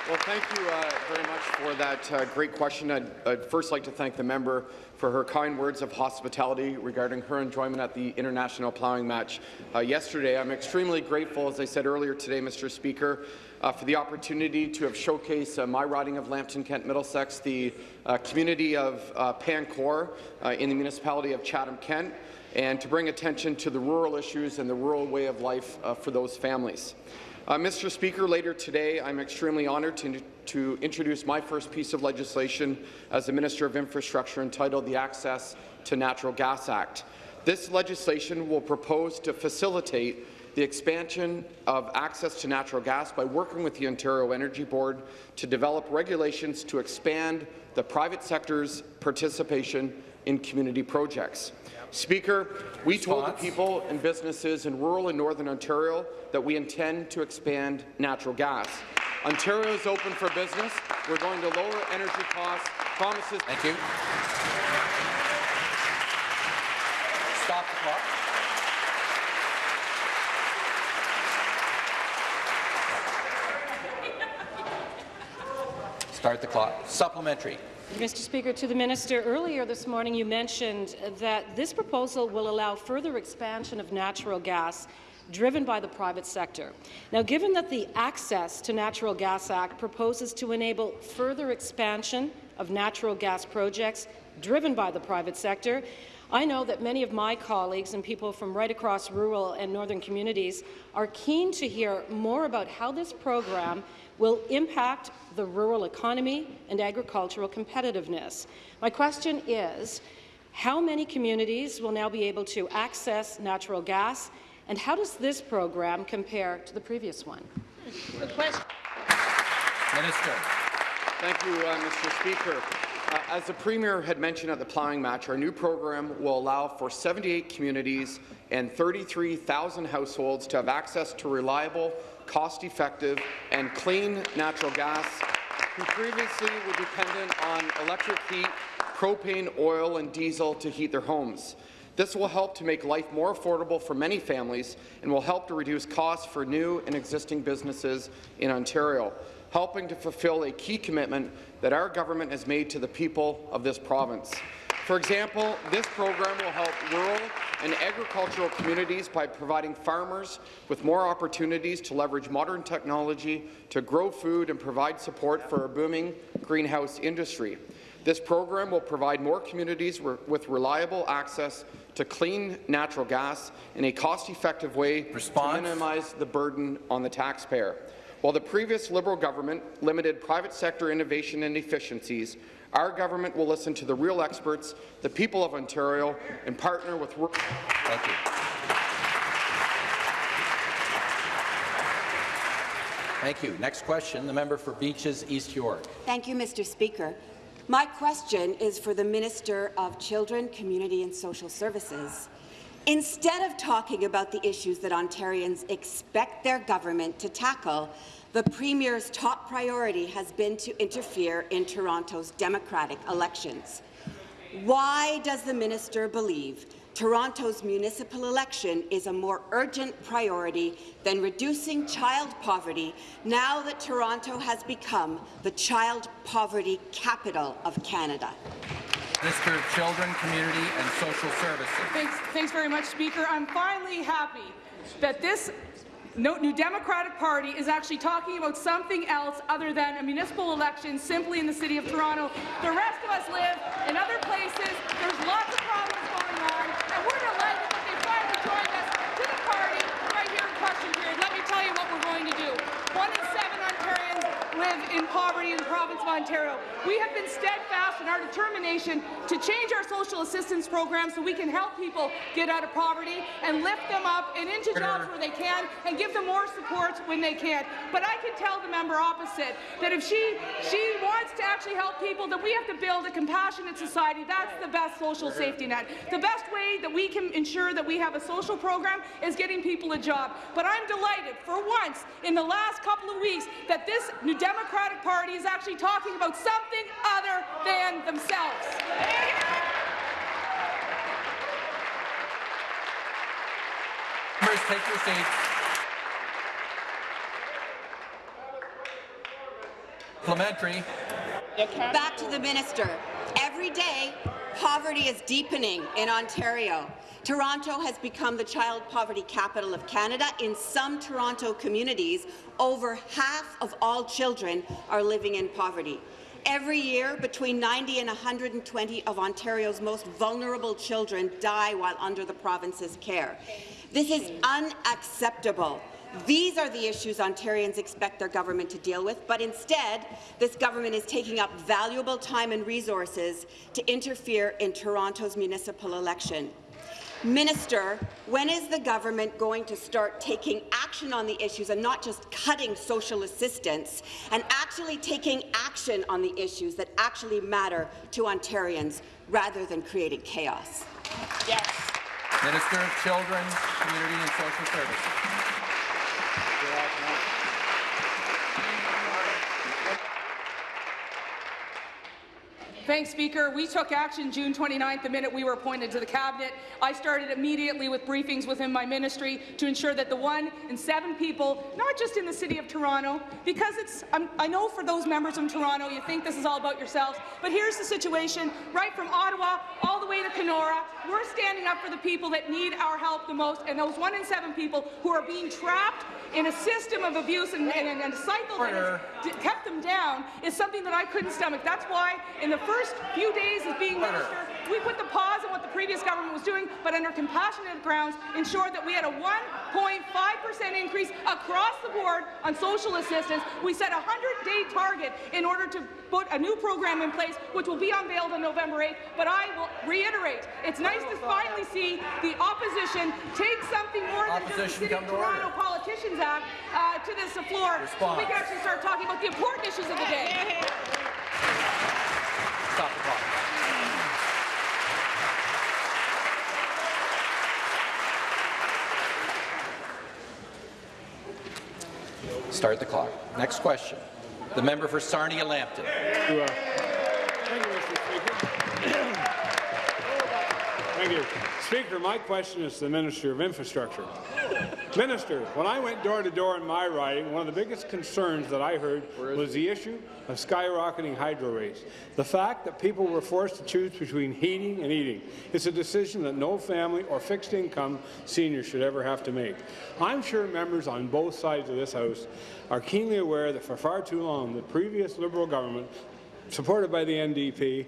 Well, thank you uh, very much for that uh, great question. I'd, I'd, first like to thank the member for her kind words of hospitality regarding her enjoyment at the International Ploughing Match uh, yesterday. I'm extremely grateful, as I said earlier today, Mr. Speaker, uh, for the opportunity to have showcased uh, my riding of Lambton, Kent, Middlesex, the uh, community of Pain Court in the municipality of Chatham, Kent, and to bring attention to the rural issues and the rural way of life for those families. Uh, Mr. Speaker, later today, I'm extremely honoured to, to introduce my first piece of legislation as the Minister of Infrastructure entitled the Access to Natural Gas Act. This legislation will propose to facilitate the expansion of access to natural gas by working with the Ontario Energy Board to develop regulations to expand the private sector's participation in community projects. Speaker, we told the people and businesses in rural and northern Ontario that we intend to expand natural gas. Ontario is open for business. We're going to lower energy costs. Promises. Thank you. Stop the clock. Start the clock. Supplementary. Mr. Speaker, to the minister, earlier this morning you mentioned that this proposal will allow further expansion of natural gas driven by the private sector. Now, given that the Access to Natural Gas Act proposes to enable further expansion of natural gas projects driven by the private sector, I know that many of my colleagues and people from right across rural and northern communities are keen to hear more about how this program will impact the rural economy and agricultural competitiveness. My question is, how many communities will now be able to access natural gas, and how does this program compare to the previous one? The question. Minister. Thank you, uh, Mr. Speaker. Uh, as the Premier had mentioned at the ploughing match, our new program will allow for 78 communities and 33,000 households to have access to reliable, cost-effective and clean natural gas who previously were dependent on electric heat, propane, oil and diesel to heat their homes. This will help to make life more affordable for many families and will help to reduce costs for new and existing businesses in Ontario, helping to fulfill a key commitment that our government has made to the people of this province. For example, this program will help rural and agricultural communities by providing farmers with more opportunities to leverage modern technology to grow food and provide support for a booming greenhouse industry. This program will provide more communities with reliable access to clean natural gas in a cost-effective way Response. to minimize the burden on the taxpayer. While the previous Liberal government limited private sector innovation and efficiencies, our government will listen to the real experts, the people of Ontario, and partner with... Thank you. Thank you. Next question, the member for Beaches East York. Thank you, Mr. Speaker. My question is for the Minister of Children, Community and Social Services. Instead of talking about the issues that Ontarians expect their government to tackle, the Premier's top priority has been to interfere in Toronto's democratic elections. Why does the minister believe Toronto's municipal election is a more urgent priority than reducing child poverty now that Toronto has become the child poverty capital of Canada? Minister of Children, Community and Social Services. Thanks, thanks very much, Speaker. I'm finally happy that this New Democratic Party is actually talking about something else other than a municipal election simply in the City of Toronto. The rest of us live in other places. There's lots of problems going on, live in poverty in the province of Ontario. We have been steadfast in our determination to change our social assistance program so we can help people get out of poverty and lift them up and into jobs where they can and give them more support when they can. But I can tell the member opposite that if she, she wants to actually help people, that we have to build a compassionate society. That's the best social safety net. The best way that we can ensure that we have a social program is getting people a job. But I'm delighted, for once, in the last couple of weeks, that this new Democratic Party is actually talking about something other than themselves. Members, take your seats. Parliamentary. Back to the minister. Every day, poverty is deepening in Ontario. Toronto has become the child poverty capital of Canada. In some Toronto communities, over half of all children are living in poverty. Every year, between 90 and 120 of Ontario's most vulnerable children die while under the province's care. This is unacceptable. These are the issues Ontarians expect their government to deal with, but instead, this government is taking up valuable time and resources to interfere in Toronto's municipal election. Minister, when is the government going to start taking action on the issues and not just cutting social assistance and actually taking action on the issues that actually matter to Ontarians rather than creating chaos? Yes. Minister of Children, Community and Social Services. Thanks, Speaker. We took action June 29th, the minute we were appointed to the Cabinet. I started immediately with briefings within my ministry to ensure that the one in seven people, not just in the City of Toronto, because it's, I'm, i know for those members from Toronto, you think this is all about yourselves, but here's the situation. Right from Ottawa all the way to Kenora, we're standing up for the people that need our help the most, and those one in seven people who are being trapped in a system of abuse and, and, and a cycle that has kept them down is something that I couldn't stomach. That's why in the first few days as being minister, we put the pause on what the previous government was doing, but under compassionate grounds, ensured that we had a 1.5% increase across the board on social assistance. We set a 100-day target in order to put a new program in place, which will be unveiled on November 8th. But I will reiterate, it's nice to finally see the opposition take something more than just the City of Toronto order. Politicians Act uh, to this floor, so we can actually start talking about the important issues of the day. Stop the clock. Start the clock. Next question. The member for Sarnia-Lambton. Thank you. Speaker, my question is to the Minister of Infrastructure. Minister, when I went door to door in my riding, one of the biggest concerns that I heard was the issue of skyrocketing hydro rates. The fact that people were forced to choose between heating and eating. It's a decision that no family or fixed income senior should ever have to make. I'm sure members on both sides of this House are keenly aware that for far too long the previous Liberal government supported by the NDP,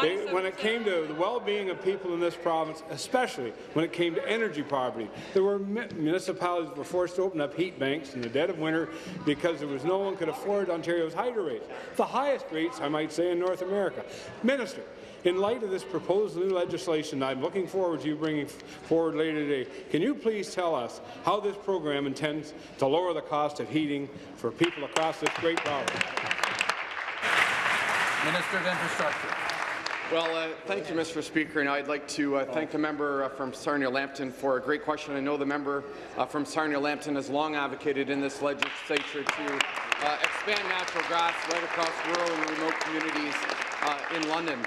they, when it came to the well-being of people in this province, especially when it came to energy poverty, there were municipalities that were forced to open up heat banks in the dead of winter because there was no one could afford Ontario's hydro rates, the highest rates, I might say, in North America. Minister, in light of this proposed new legislation I'm looking forward to you bringing forward later today, can you please tell us how this program intends to lower the cost of heating for people across this great province? Minister of Infrastructure. Well, uh, thank you, Mr. Speaker, and I'd like to uh, thank the member uh, from Sarnia-Lambton for a great question. I know the member uh, from Sarnia-Lambton has long advocated in this legislature to uh, expand natural gas right across rural and remote communities uh, in London,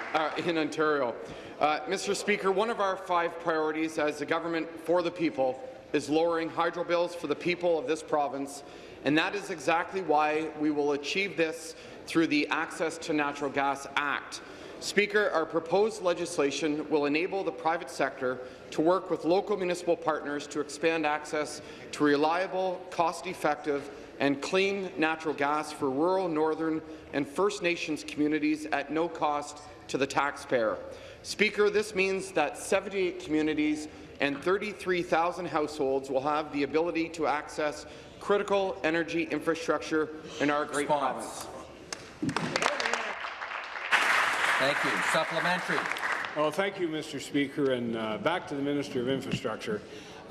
in Ontario. Mr. Speaker, one of our five priorities as a government for the people is lowering hydro bills for the people of this province, and that is exactly why we will achieve this through the Access to Natural Gas Act. Speaker, our proposed legislation will enable the private sector to work with local municipal partners to expand access to reliable, cost-effective and clean natural gas for rural, northern and First Nations communities at no cost to the taxpayer. Speaker, this means that 78 communities and 33,000 households will have the ability to access critical energy infrastructure in our great province. Thank you. Supplementary. Well, thank you, Mr. Speaker. And uh, back to the Minister of Infrastructure.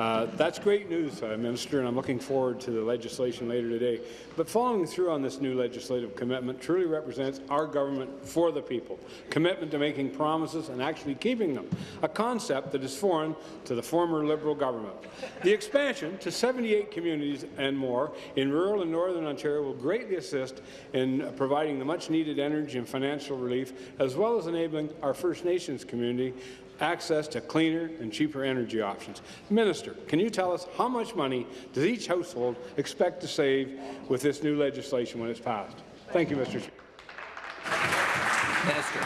Uh, that's great news, uh, Minister, and I'm looking forward to the legislation later today. But following through on this new legislative commitment truly represents our government for the people, commitment to making promises and actually keeping them, a concept that is foreign to the former Liberal government. The expansion to 78 communities and more in rural and northern Ontario will greatly assist in providing the much-needed energy and financial relief, as well as enabling our First Nations community access to cleaner and cheaper energy options. Minister, can you tell us how much money does each household expect to save with this new legislation when it's passed? Thank you, Mr. Speaker. Minister.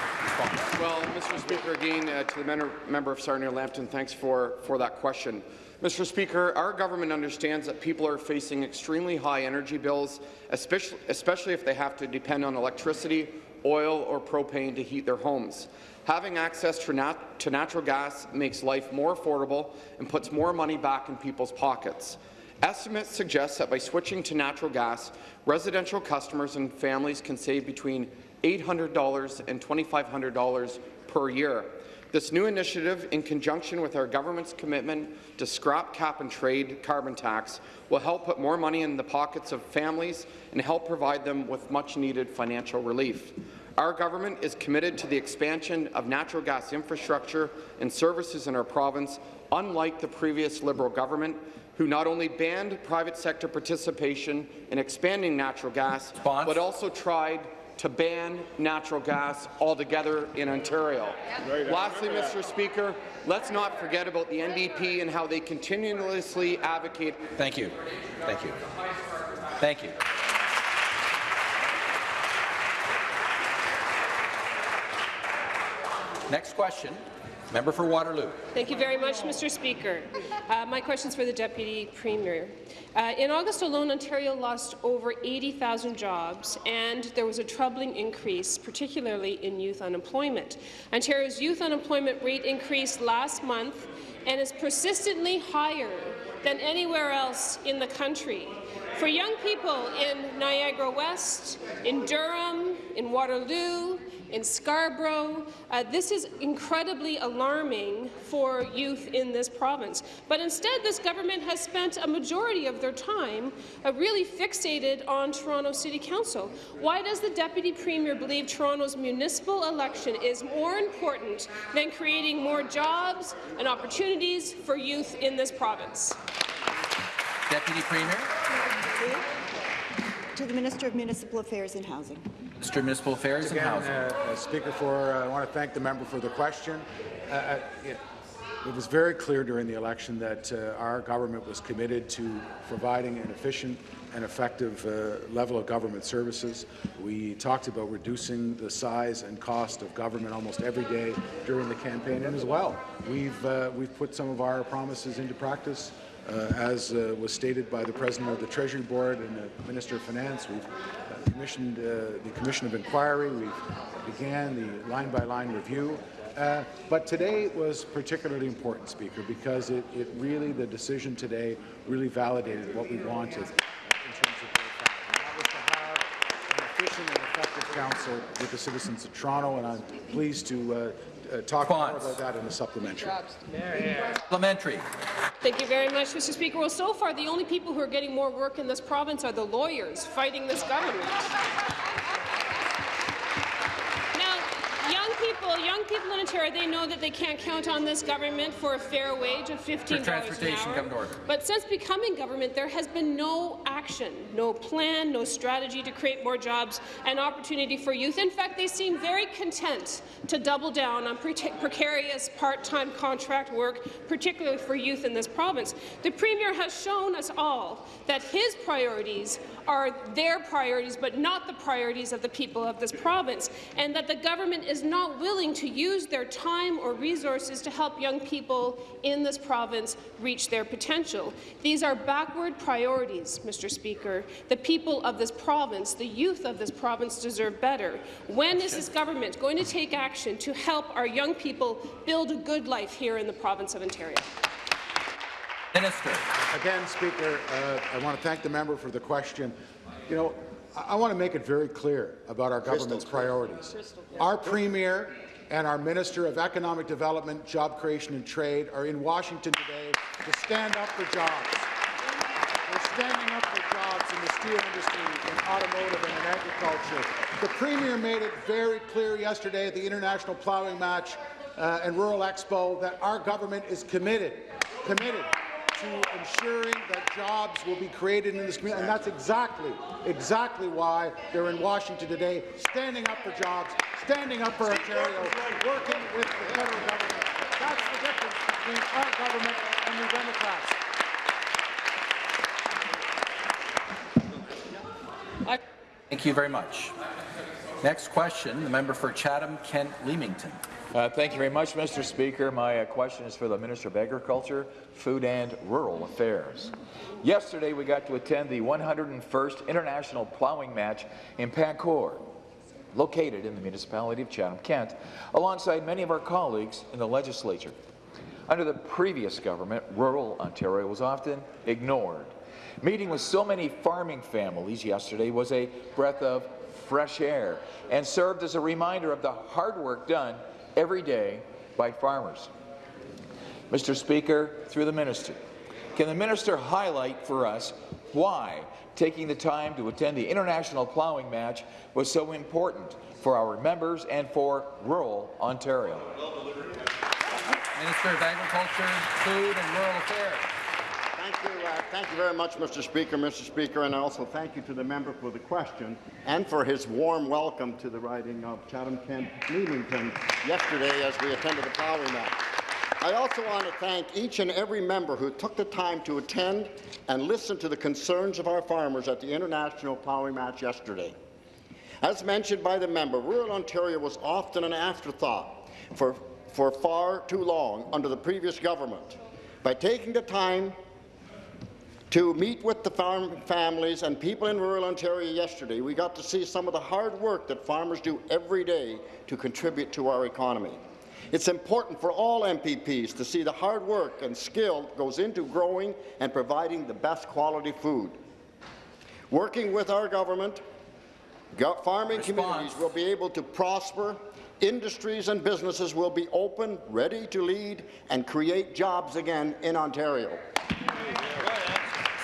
Well, Mr. Speaker, again, uh, to the member, member of Sarnia-Lambton, thanks for, for that question. Mr. Speaker, our government understands that people are facing extremely high energy bills, especially, especially if they have to depend on electricity, oil or propane to heat their homes. Having access to, nat to natural gas makes life more affordable and puts more money back in people's pockets. Estimates suggest that by switching to natural gas, residential customers and families can save between $800 and $2,500 per year. This new initiative, in conjunction with our government's commitment to scrap cap and trade carbon tax, will help put more money in the pockets of families and help provide them with much-needed financial relief. Our government is committed to the expansion of natural gas infrastructure and services in our province, unlike the previous Liberal government, who not only banned private sector participation in expanding natural gas, Response. but also tried to ban natural gas altogether in Ontario. Right, Lastly, Mr. Speaker, let's not forget about the NDP and how they continuously advocate. Thank you. Thank you. Thank you. Next question. Member for Waterloo. Thank you very much, Mr. Speaker. Uh, my question is for the Deputy Premier. Uh, in August alone, Ontario lost over 80,000 jobs, and there was a troubling increase, particularly in youth unemployment. Ontario's youth unemployment rate increased last month and is persistently higher than anywhere else in the country. For young people in Niagara West, in Durham, in Waterloo, in Scarborough. Uh, this is incredibly alarming for youth in this province. But instead, this government has spent a majority of their time uh, really fixated on Toronto City Council. Why does the Deputy Premier believe Toronto's municipal election is more important than creating more jobs and opportunities for youth in this province? Deputy Premier. To the Minister of Municipal Affairs and Housing. Mr. Municipal Affairs Again, and Housing. Uh, uh, Speaker, for uh, I want to thank the member for the question. Uh, uh, it, it, was very clear during the election that uh, our government was committed to providing an efficient and effective level of government services. We talked about reducing the size and cost of government almost every day during the campaign, and as well, we've we've put some of our promises into practice. Uh, as uh, was stated by the President of the Treasury Board and the Minister of Finance, we've uh, commissioned the Commission of Inquiry, We've began the line-by-line -line review, uh, but today was particularly important, Speaker, because it, it, really, the decision today really validated what we wanted in terms of that was to have an efficient and effective council with the citizens of Toronto, and I'm pleased to uh, uh, talk more about that in the supplementary. Supplementary. Thank you very much, Mr. Speaker. Well, so far, the only people who are getting more work in this province are the lawyers fighting this government. People, young people in Ontario, they know that they can't count on this government for a fair wage of $15 an hour. But since becoming government, there has been no action, no plan, no strategy to create more jobs and opportunity for youth. In fact, they seem very content to double down on pre precarious part-time contract work, particularly for youth in this province. The Premier has shown us all that his priorities are their priorities, but not the priorities of the people of this province, and that the government is not willing to use their time or resources to help young people in this province reach their potential. These are backward priorities, Mr. Speaker. The people of this province, the youth of this province deserve better. When is this government going to take action to help our young people build a good life here in the province of Ontario? Minister. Again, Speaker, uh, I want to thank the member for the question. You know, I, I want to make it very clear about our government's priorities. Our Premier and our Minister of Economic Development, Job Creation and Trade are in Washington today to stand up for jobs. We're standing up for jobs in the steel industry, in automotive and in agriculture. The Premier made it very clear yesterday at the International Ploughing Match uh, and Rural Expo that our government is committed, committed to ensuring that jobs will be created in this community, and that's exactly, exactly why they're in Washington today, standing up for jobs, standing up for Ontario, working with the federal government. That's the difference between our government and the Democrats. Thank you very much. Next question, the member for Chatham-Kent Leamington. Uh, thank you very much, Mr. Speaker. My uh, question is for the Minister of Agriculture, Food and Rural Affairs. Yesterday, we got to attend the 101st International Plowing Match in Pain Court, located in the municipality of Chatham-Kent, alongside many of our colleagues in the legislature. Under the previous government, rural Ontario was often ignored. Meeting with so many farming families yesterday was a breath of fresh air and served as a reminder of the hard work done every day by farmers. Mr. Speaker, through the minister, can the minister highlight for us why taking the time to attend the International Plowing Match was so important for our members and for rural Ontario? Minister of Agriculture, Food and Rural Affairs. Thank you, uh, thank you very much, Mr. Speaker, Mr. Speaker, and I also thank you to the member for the question and for his warm welcome to the riding of Chatham-Kent Leamington yesterday as we attended the plowing match. I also want to thank each and every member who took the time to attend and listen to the concerns of our farmers at the International Plowing Match yesterday. As mentioned by the member, rural Ontario was often an afterthought for, for far too long under the previous government. By taking the time to meet with the farm families and people in rural Ontario yesterday, we got to see some of the hard work that farmers do every day to contribute to our economy. It's important for all MPPs to see the hard work and skill that goes into growing and providing the best quality food. Working with our government, farming Response. communities will be able to prosper, industries and businesses will be open, ready to lead, and create jobs again in Ontario.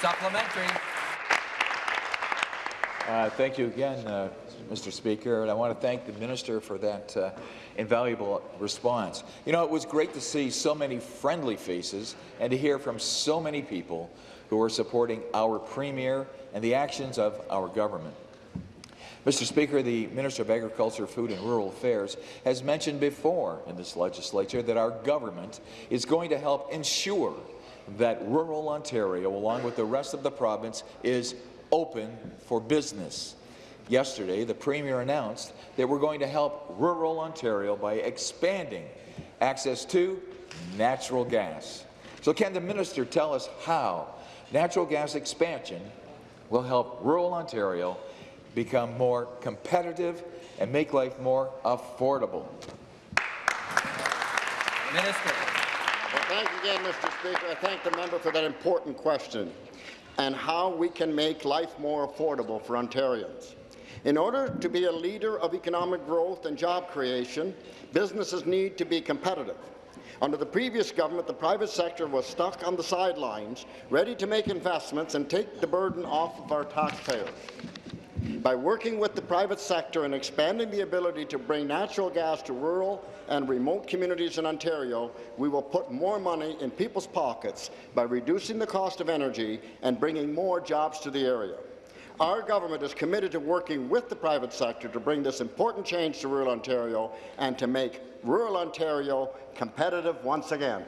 Supplementary. Uh, thank you again, uh, Mr. Speaker, and I want to thank the minister for that uh, invaluable response. You know, it was great to see so many friendly faces and to hear from so many people who are supporting our Premier and the actions of our government. Mr. Speaker, the Minister of Agriculture, Food and Rural Affairs has mentioned before in this legislature that our government is going to help ensure that rural Ontario, along with the rest of the province, is open for business. Yesterday, the Premier announced that we're going to help rural Ontario by expanding access to natural gas. So can the minister tell us how natural gas expansion will help rural Ontario become more competitive and make life more affordable? Minister. Again, Mr. Speaker. I thank the member for that important question and how we can make life more affordable for Ontarians. In order to be a leader of economic growth and job creation, businesses need to be competitive. Under the previous government, the private sector was stuck on the sidelines, ready to make investments and take the burden off of our taxpayers. By working with the private sector and expanding the ability to bring natural gas to rural and remote communities in Ontario, we will put more money in people's pockets by reducing the cost of energy and bringing more jobs to the area. Our government is committed to working with the private sector to bring this important change to rural Ontario and to make rural Ontario competitive once again.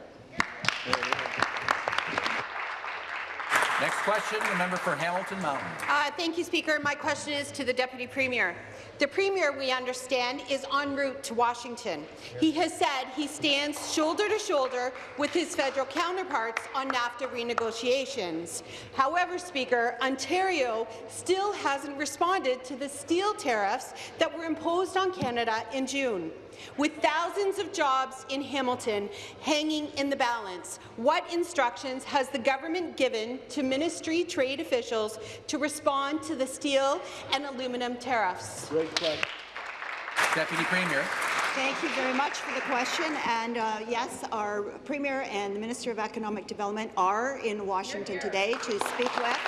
Next question, the member for Hamilton Mountain. Uh, thank you, Speaker. My question is to the Deputy Premier. The Premier, we understand, is en route to Washington. He has said he stands shoulder to shoulder with his federal counterparts on NAFTA renegotiations. However, Speaker, Ontario still hasn't responded to the steel tariffs that were imposed on Canada in June. With thousands of jobs in Hamilton hanging in the balance, what instructions has the government given to ministry trade officials to respond to the steel and aluminum tariffs? Deputy Premier. Thank you very much for the question. And uh, yes, our Premier and the Minister of Economic Development are in Washington today to speak with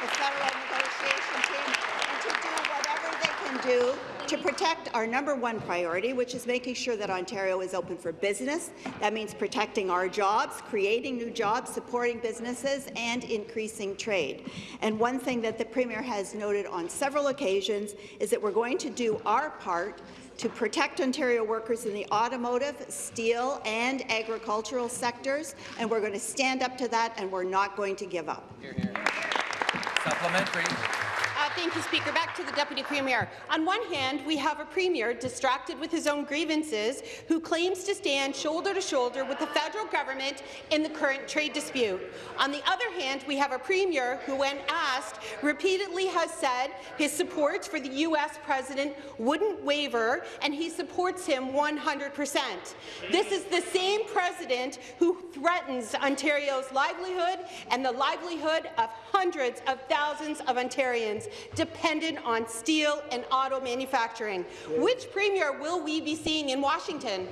the federal negotiation team and to do whatever they can do to protect our number one priority, which is making sure that Ontario is open for business. That means protecting our jobs, creating new jobs, supporting businesses, and increasing trade. And one thing that the Premier has noted on several occasions is that we're going to do our part to protect Ontario workers in the automotive, steel and agricultural sectors, and we're going to stand up to that, and we're not going to give up. Supplementary. Thank you, Speaker. Back to the Deputy Premier. On one hand, we have a Premier distracted with his own grievances who claims to stand shoulder to shoulder with the federal government in the current trade dispute. On the other hand, we have a Premier who, when asked, repeatedly has said his support for the U.S. President wouldn't waver, and he supports him 100 percent. This is the same President who threatens Ontario's livelihood and the livelihood of hundreds of thousands of Ontarians dependent on steel and auto manufacturing. Which Premier will we be seeing in Washington?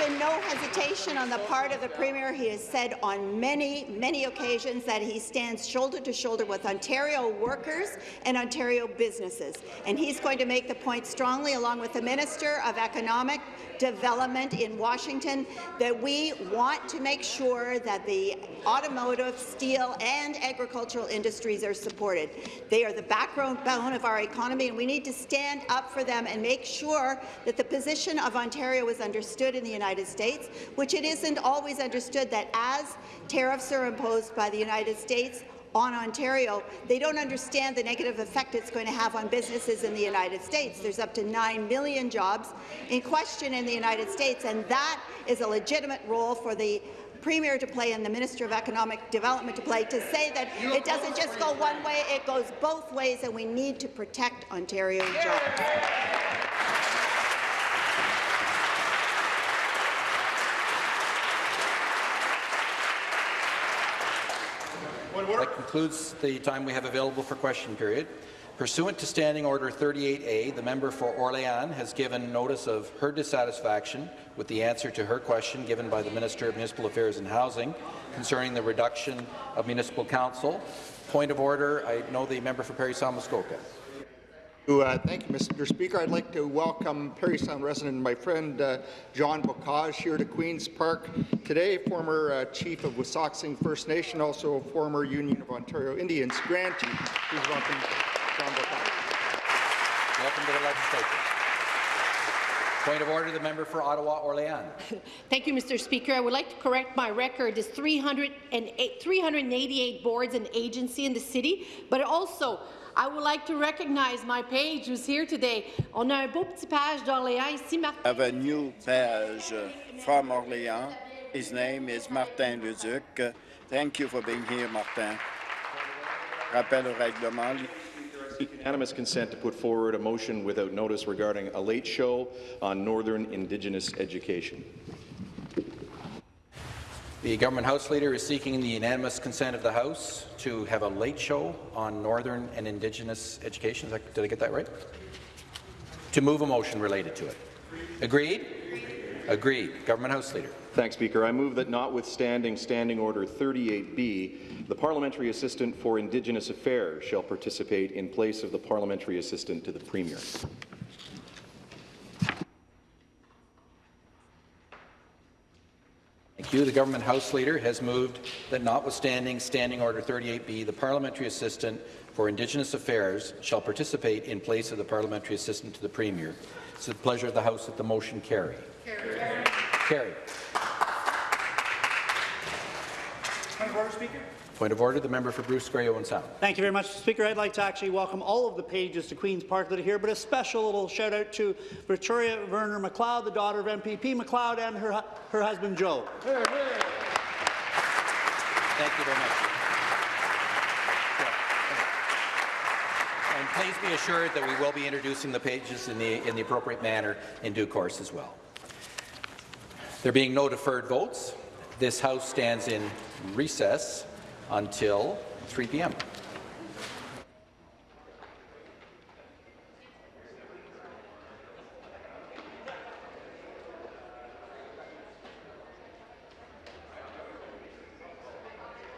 Been no hesitation on the part of the Premier. He has said on many, many occasions that he stands shoulder to shoulder with Ontario workers and Ontario businesses. And he's going to make the point strongly, along with the Minister of Economic Development in Washington, that we want to make sure that the automotive, steel and agricultural industries are supported. They are the backbone of our economy, and we need to stand up for them and make sure that the position of Ontario is understood in the United States, which it isn't always understood that as tariffs are imposed by the United States, on Ontario, they don't understand the negative effect it's going to have on businesses in the United States. There's up to 9 million jobs in question in the United States, and that is a legitimate role for the Premier to play and the Minister of Economic Development to play to say that it doesn't just go one way, it goes both ways, and we need to protect Ontario jobs. That concludes the time we have available for question period. Pursuant to Standing Order 38A, the member for Orléans has given notice of her dissatisfaction with the answer to her question given by the Minister of Municipal Affairs and Housing concerning the reduction of municipal council. Point of order, I know the member for Parry Sound Muskoka. Uh, thank you, Mr. Speaker. I'd like to welcome Parry Sound resident and my friend uh, John Beaucage here to Queen's Park today, former uh, chief of Wasauksing First Nation, also a former Union of Ontario Indians grantee. Please welcome John Beaucage. Welcome to the legislature. Point of order, the member for Ottawa Orléans. Thank you, Mr. Speaker. I would like to correct my record. It's 308, 388 boards and agencies in the city, but also I would like to recognize my page who's here today. On a un beau petit page d'Orléans ici, Martin. have a new page from Orléans. His name is Martin Leduc. Thank you for being here, Martin. Rappel au règlement. Unanimous consent to put forward a motion without notice regarding a late show on Northern Indigenous education. The Government House Leader is seeking the unanimous consent of the House to have a late show on Northern and Indigenous education. Did I get that right? To move a motion related to it. Agreed? Agreed. Government House Leader. Thanks, Speaker. I move that notwithstanding Standing Order 38B, the Parliamentary Assistant for Indigenous Affairs shall participate in place of the Parliamentary Assistant to the Premier. Thank you. The Government House Leader has moved that notwithstanding Standing Order 38B, the Parliamentary Assistant for Indigenous Affairs shall participate in place of the Parliamentary Assistant to the Premier. It's the pleasure of the House that the motion carry. Carry. Point of order, Speaker. Point of order, the member for Bruce Grey Owen Sound. Thank you very much, Speaker. I'd like to actually welcome all of the pages to Queen's Park that are here, but a special little shout out to Victoria Varner MacLeod, the daughter of MPP MacLeod, and her, her husband Joe. Thank you very much. And please be assured that we will be introducing the pages in the, in the appropriate manner in due course as well. There being no deferred votes, this House stands in recess until 3 p.m.